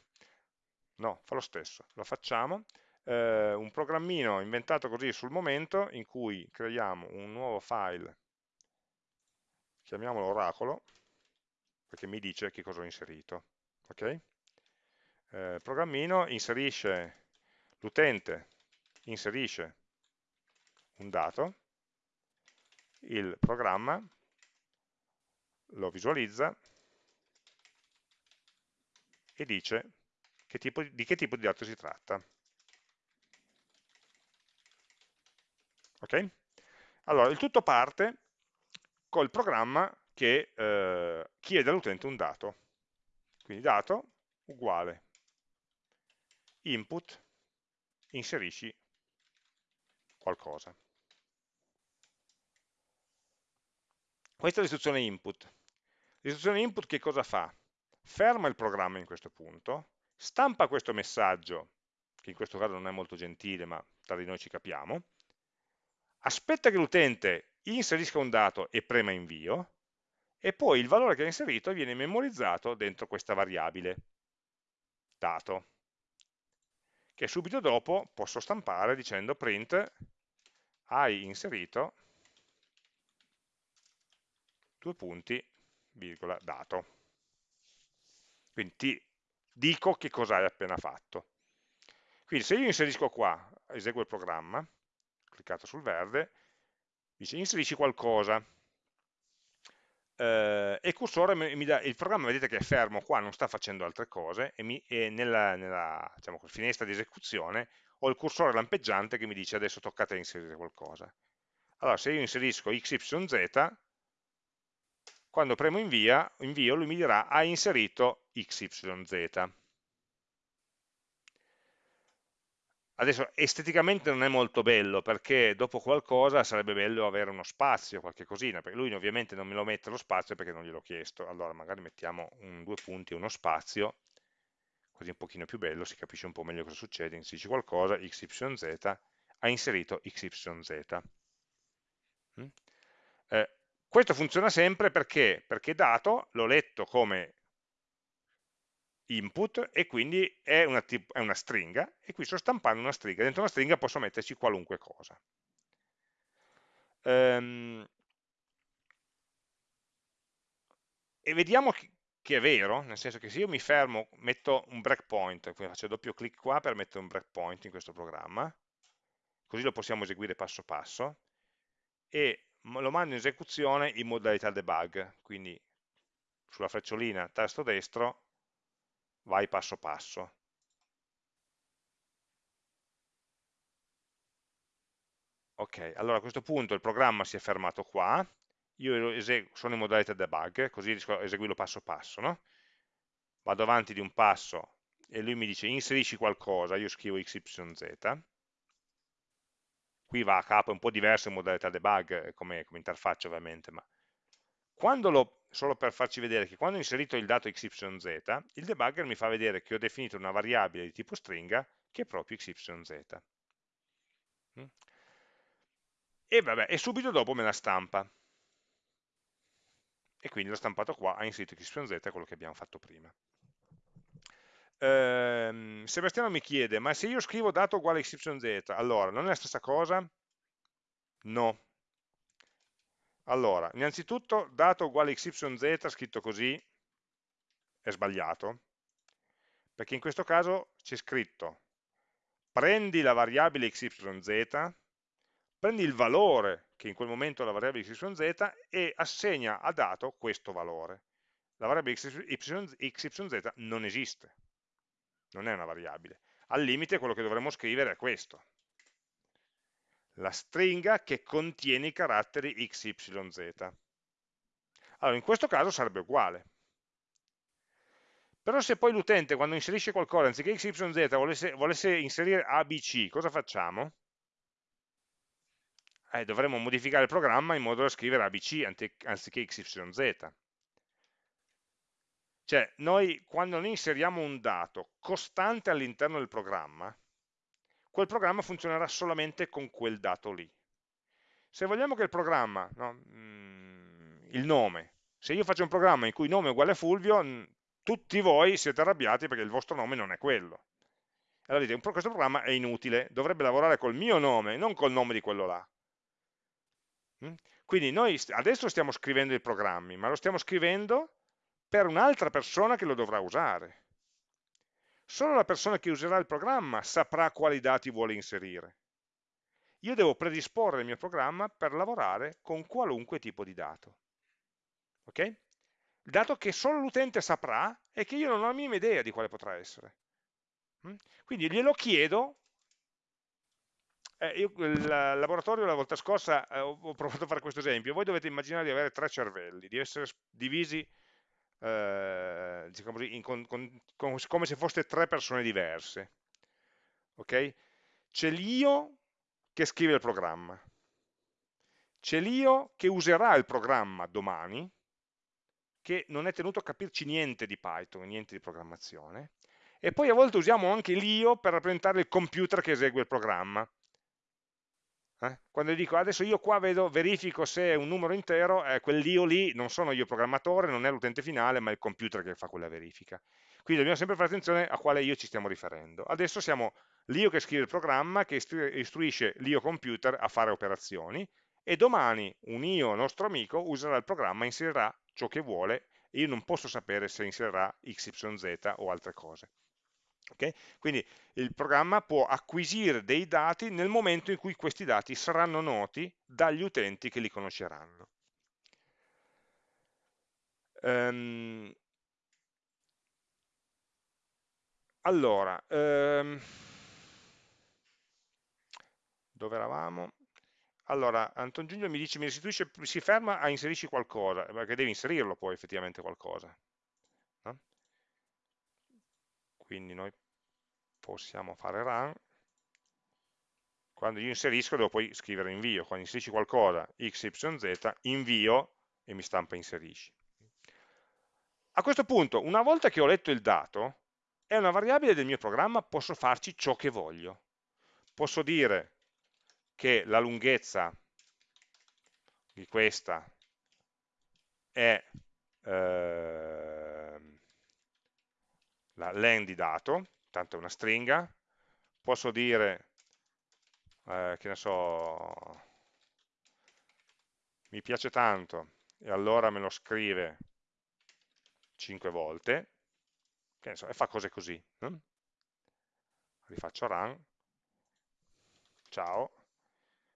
No, fa lo stesso. Lo facciamo. eh, un programmino inventato così sul momento in cui creiamo un nuovo file, chiamiamolo oracolo, perché mi dice che cosa ho inserito. Okay? Eh, programmino inserisce, l'utente inserisce un dato, il programma lo visualizza e dice che tipo, di che tipo di dato si tratta. Ok? Allora, il tutto parte col programma che eh, chiede all'utente un dato. Quindi dato uguale input, inserisci qualcosa. Questa è l'istruzione input. L'istruzione input che cosa fa? Ferma il programma in questo punto, stampa questo messaggio, che in questo caso non è molto gentile, ma tra di noi ci capiamo, aspetta che l'utente inserisca un dato e prema invio, e poi il valore che ha inserito viene memorizzato dentro questa variabile dato, che subito dopo posso stampare dicendo print hai inserito due punti, virgola, dato. Quindi ti dico che cosa hai appena fatto. Quindi se io inserisco qua, eseguo il programma, cliccato sul verde, dice inserisci qualcosa, eh, e il cursore mi dà, il programma vedete che è fermo qua, non sta facendo altre cose, e, mi, e nella, nella diciamo, finestra di esecuzione ho il cursore lampeggiante che mi dice adesso toccate a inserire qualcosa. Allora se io inserisco XYZ, quando premo invia, invio lui mi dirà ha inserito XYZ. Adesso esteticamente non è molto bello perché dopo qualcosa sarebbe bello avere uno spazio, qualche cosina, perché lui ovviamente non me lo mette lo spazio perché non gliel'ho chiesto. Allora magari mettiamo un, due punti e uno spazio, così un pochino più bello, si capisce un po' meglio cosa succede, inserisci qualcosa, xyz, ha inserito xyz. Mm? Eh, questo funziona sempre perché? Perché dato l'ho letto come input e quindi è una, è una, stringa e qui sto stampando una stringa, dentro una stringa posso metterci qualunque cosa. Ehm, e vediamo che, che, è vero, nel senso che se io mi fermo, metto un breakpoint, quindi faccio doppio clic qua per mettere un breakpoint in questo programma, così lo possiamo eseguire passo passo, e lo mando in esecuzione in modalità debug, quindi sulla frecciolina tasto destro vai passo passo. Ok, allora a questo punto il programma si è fermato qua, io sono in modalità debug, così riesco a eseguirlo passo passo, no? Vado avanti di un passo e lui mi dice inserisci qualcosa, io scrivo xyz, qui va a capo, è un po' diverso in modalità debug come, come interfaccia ovviamente, ma quando lo, solo per farci vedere che quando ho inserito il dato xyz, il debugger mi fa vedere che ho definito una variabile di tipo stringa che è proprio xyz. Mm? E, vabbè, e subito dopo me la stampa. E quindi l'ho stampato qua, ha inserito xyz, quello che abbiamo fatto prima. Ehm, Sebastiano mi chiede, ma se io scrivo dato uguale xyz, allora non è la stessa cosa? No, allora, innanzitutto dato uguale xyz scritto così è sbagliato, perché in questo caso c'è scritto prendi la variabile xyz, prendi il valore che in quel momento è la variabile xyz e assegna a dato questo valore. La variabile xyz non esiste, non è una variabile. Al limite quello che dovremmo scrivere è questo, la stringa che contiene i caratteri x, y, z. Allora, in questo caso sarebbe uguale. Però se poi l'utente quando inserisce qualcosa, anziché x, y, z, volesse, volesse inserire a, b, c, cosa facciamo? Eh, dovremmo modificare il programma in modo da scrivere a, b, c, anziché x, y, z. Cioè, noi quando noi inseriamo un dato costante all'interno del programma, quel programma funzionerà solamente con quel dato lì. Se vogliamo che il programma, no, mm, il nome, se io faccio un programma in cui nome è uguale a Fulvio, tutti voi siete arrabbiati perché il vostro nome non è quello. Allora dite, questo programma è inutile, dovrebbe lavorare col mio nome, non col nome di quello là. Mm? Quindi noi adesso stiamo scrivendo i programmi, ma lo stiamo scrivendo per un'altra persona che lo dovrà usare. Solo la persona che userà il programma saprà quali dati vuole inserire. Io devo predisporre il mio programma per lavorare con qualunque tipo di dato. Ok? Il dato che solo l'utente saprà e che io non ho la minima idea di quale potrà essere. Mm? Quindi glielo chiedo eh, io il laboratorio la volta scorsa eh, ho, provato a fare questo esempio. Voi dovete immaginare di avere tre cervelli, di essere divisi eh, diciamo così, in, con, con, con, come se foste tre persone diverse. Ok? C'è l'io che scrive il programma, c'è l'io che userà il programma domani, che non è tenuto a capirci niente di Python, niente di programmazione, e poi a volte usiamo anche l'io per rappresentare il computer che esegue il programma. Eh? Quando dico adesso io qua vedo, verifico se è un numero intero, eh, quell'io lì non sono io programmatore, non è l'utente finale, ma è il computer che fa quella verifica. Quindi dobbiamo sempre fare attenzione a quale io ci stiamo riferendo. Adesso siamo l'io che scrive il programma, che istruisce l'io computer a fare operazioni, e domani un io nostro amico userà il programma, inserirà ciò che vuole, e io non posso sapere se inserirà XYZ o altre cose. Okay? Quindi il programma può acquisire dei dati nel momento in cui questi dati saranno noti dagli utenti che li conosceranno. Um, allora, um, dove eravamo? Allora, Anton Giulio mi dice, mi restituisce, si ferma a inserisci qualcosa, perché devi inserirlo poi effettivamente qualcosa. Quindi noi possiamo fare run, quando io inserisco devo poi scrivere invio, quando inserisci qualcosa xyz, invio e mi stampa inserisci. A questo punto, una volta che ho letto il dato, è una variabile del mio programma, posso farci ciò che voglio. Posso dire che la lunghezza di questa è eh, la len di dato, tanto è una stringa, posso dire, eh, che ne so, mi piace tanto, e allora me lo scrive 5 volte, che ne so, e fa cose così. No? Rifaccio run, ciao,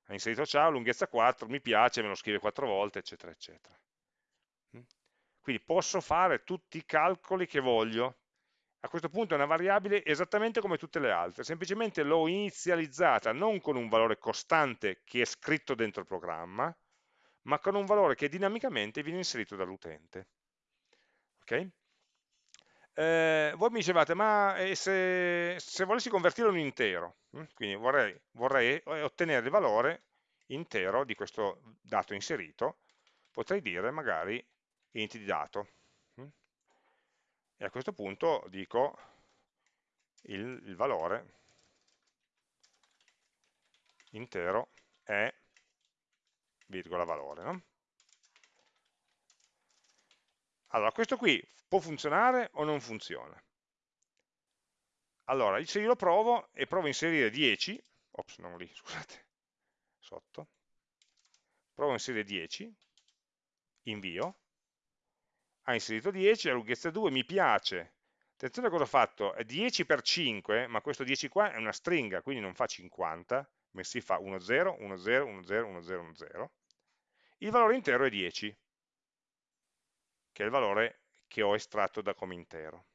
ha inserito ciao, lunghezza 4, mi piace, me lo scrive 4 volte, eccetera, eccetera. Quindi posso fare tutti i calcoli che voglio a questo punto è una variabile esattamente come tutte le altre, semplicemente l'ho inizializzata non con un valore costante che è scritto dentro il programma, ma con un valore che dinamicamente viene inserito dall'utente. Okay? Eh, voi mi dicevate, ma eh, se, se, volessi convertirlo in intero, hm? quindi vorrei, vorrei ottenere il valore intero di questo dato inserito, potrei dire magari int di dato, e a questo punto dico il, il valore intero è virgola valore. No? Allora, questo qui può funzionare o non funziona? Allora, se io lo provo e provo a inserire 10, ops, non lì, scusate, sotto, provo a inserire 10, invio, ha inserito 10, la lunghezza 2 mi piace. Attenzione a cosa ho fatto, è 10 per 5, ma questo 10 qua è una stringa, quindi non fa 50, ma si fa 1, 0, 1, 0, 1, 0, 1, 0, 1, 0. Il valore intero è 10, che è il valore che ho estratto da come intero.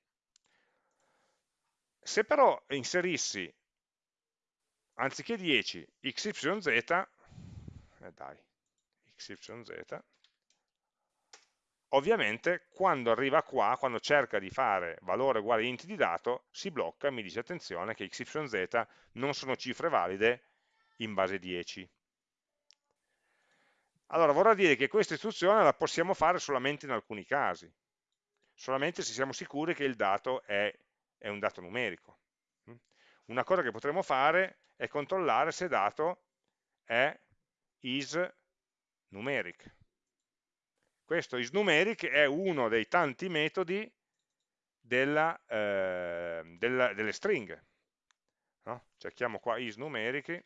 Se però inserissi, anziché 10, xyz, eh dai, xyz, ovviamente quando arriva qua, quando cerca di fare valore uguale int di dato, si blocca e mi dice attenzione che x, y, z non sono cifre valide in base 10. Allora vorrà dire che questa istruzione la possiamo fare solamente in alcuni casi, solamente se siamo sicuri che il dato è, è un dato numerico. Una cosa che potremmo fare è controllare se dato è is numeric questo isNumeric è uno dei tanti metodi della, eh, della, delle stringhe. no? cerchiamo qua is numerici,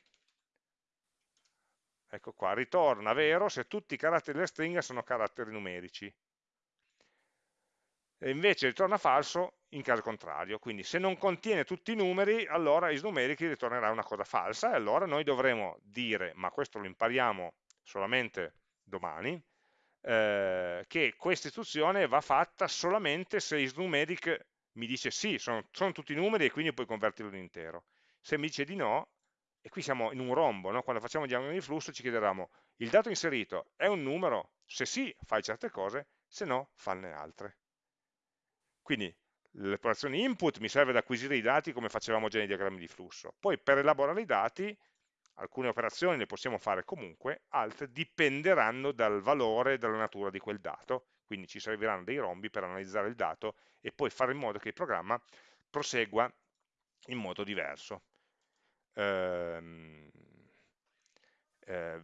ecco qua, ritorna vero se tutti i caratteri della stringa sono caratteri numerici. E invece ritorna falso in caso contrario, quindi se non contiene tutti i numeri, allora isNumerici ritornerà una cosa falsa, e allora noi dovremo dire, ma questo lo impariamo solamente domani, eh, che questa istruzione va fatta solamente se isNumeric mi dice sì, sono, sono tutti numeri e quindi puoi convertirlo in intero. Se mi dice di no, e qui siamo in un rombo, no? quando facciamo diagrammi di flusso ci chiederemo il dato inserito è un numero? Se sì, fai certe cose, se no, fanne altre. Quindi l'operazione input mi serve ad acquisire i dati come facevamo già nei diagrammi di flusso. Poi per elaborare i dati, alcune operazioni le possiamo fare comunque, altre dipenderanno dal valore e dalla natura di quel dato, quindi ci serviranno dei rombi per analizzare il dato e poi fare in modo che il programma prosegua in modo diverso. Ehm, eh,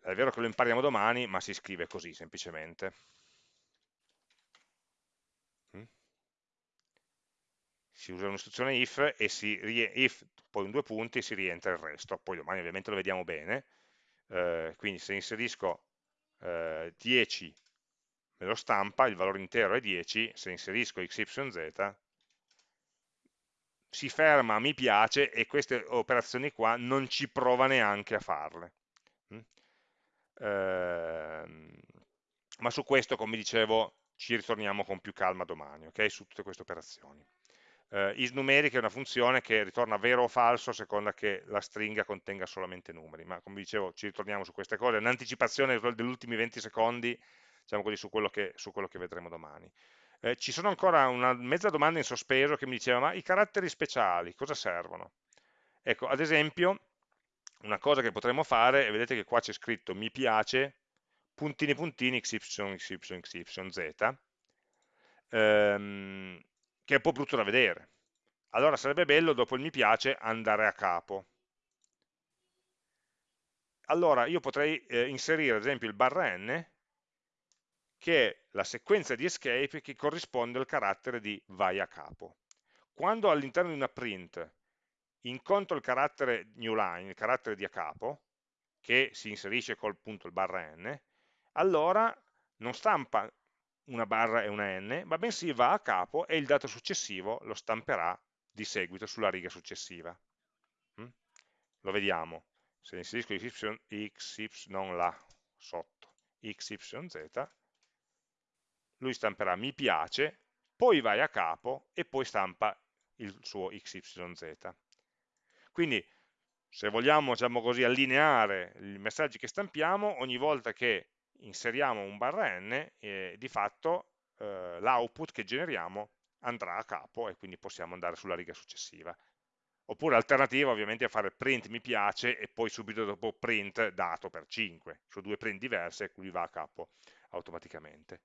è vero che lo impariamo domani, ma si scrive così semplicemente. Si usa un'istruzione if e si if, poi in due punti si rientra il resto, poi domani ovviamente lo vediamo bene, eh, quindi se inserisco eh, 10 me lo stampa, il valore intero è 10, se inserisco xyz si ferma mi piace e queste operazioni qua non ci prova neanche a farle. Mm? Ehm, ma su questo, come dicevo, ci ritorniamo con più calma domani, ok? Su tutte queste operazioni. Eh, isNumeric è una funzione che ritorna vero o falso a seconda che la stringa contenga solamente numeri, ma come dicevo ci ritorniamo su queste cose, un'anticipazione degli ultimi 20 secondi, diciamo così, su quello che, su quello che vedremo domani. Eh, ci sono ancora una mezza domanda in sospeso che mi diceva, ma i caratteri speciali cosa servono? Ecco, ad esempio, una cosa che potremmo fare, e vedete che qua c'è scritto mi piace, puntini puntini xy, xy, xy, z, ehm, che è un po' brutto da vedere. Allora sarebbe bello, dopo il mi piace, andare a capo. Allora io potrei eh, inserire ad esempio il barra n che è la sequenza di escape che corrisponde al carattere di vai a capo. Quando all'interno di una print incontro il carattere newline, il carattere di a capo, che si inserisce col punto il barra n, allora non stampa una barra e una n, ma bensì va a capo e il dato successivo lo stamperà di seguito sulla riga successiva. Mm? Lo vediamo, se inserisco y, x, y, non la sotto, x, y, z, lui stamperà mi piace, poi vai a capo e poi stampa il suo xyz. Quindi se vogliamo diciamo così, allineare i messaggi che stampiamo, ogni volta che inseriamo un barra n, eh, di fatto eh, l'output che generiamo andrà a capo e quindi possiamo andare sulla riga successiva. Oppure l'alternativa ovviamente è fare print mi piace e poi subito dopo print dato per 5, su due print diverse e lui va a capo automaticamente.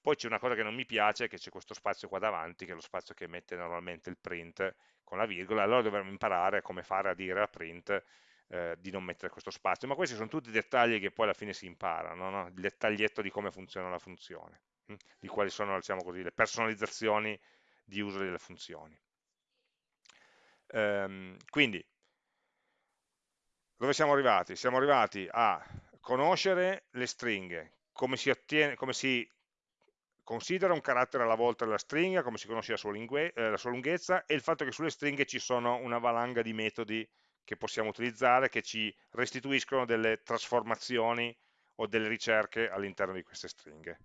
Poi c'è una cosa che non mi piace, che c'è questo spazio qua davanti, che è lo spazio che mette normalmente il print con la virgola, allora dovremmo imparare come fare a dire a print eh, di non mettere questo spazio, ma questi sono tutti dettagli che poi alla fine si imparano, no? il dettaglietto di come funziona la funzione, hm? di quali sono diciamo così, le personalizzazioni di uso delle funzioni. Ehm, quindi, dove siamo arrivati? Siamo arrivati a conoscere le stringhe, come si, ottiene, come si considera un carattere alla volta della stringa, come si conosce la sua, eh, la sua, lunghezza, e il fatto che sulle stringhe ci sono una valanga di metodi che possiamo utilizzare, che ci restituiscono delle trasformazioni o delle ricerche all'interno di queste stringhe.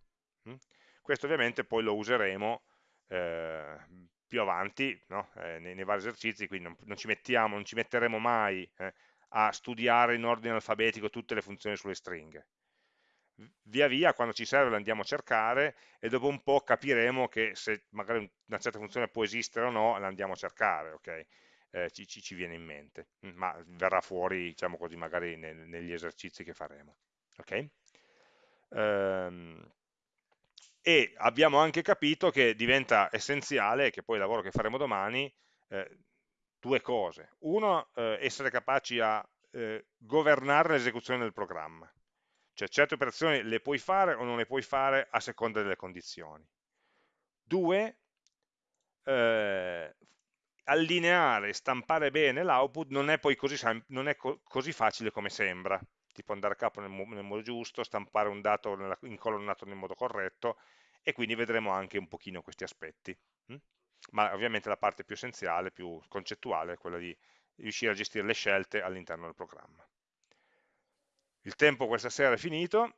Mm? Questo ovviamente poi lo useremo eh, più avanti no? eh, nei, nei, vari esercizi, quindi non, non, ci mettiamo, non ci metteremo mai eh, a studiare in ordine alfabetico tutte le funzioni sulle stringhe via via quando ci serve la andiamo a cercare e dopo un po' capiremo che se magari una certa funzione può esistere o no, la andiamo a cercare, ok? Eh, ci, ci, viene in mente, mm, ma verrà fuori, diciamo così, magari nel, negli esercizi che faremo, ok? Ehm, e abbiamo anche capito che diventa essenziale, che poi il lavoro che faremo domani, eh, due cose. Uno, eh, essere capaci a eh, governare l'esecuzione del programma, cioè certe operazioni le puoi fare o non le puoi fare a seconda delle condizioni. Due, eh, allineare, stampare bene l'output non è poi così, non è co così facile come sembra, tipo andare a capo nel, nel modo giusto, stampare un dato nella, incolonnato nel modo corretto, e quindi vedremo anche un pochino questi aspetti. Hm? Ma ovviamente la parte più essenziale, più concettuale, è quella di riuscire a gestire le scelte all'interno del programma. Il tempo questa sera è finito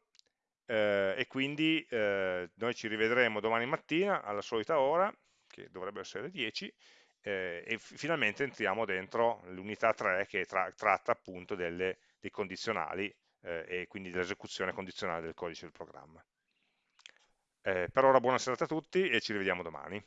eh, e quindi eh, noi ci rivedremo domani mattina alla solita ora, che dovrebbe essere le 10, eh, e finalmente entriamo dentro l'unità 3 che tra tratta appunto delle, dei condizionali eh, e quindi dell'esecuzione condizionale del codice del programma. Eh, per ora buona serata a tutti e ci rivediamo domani.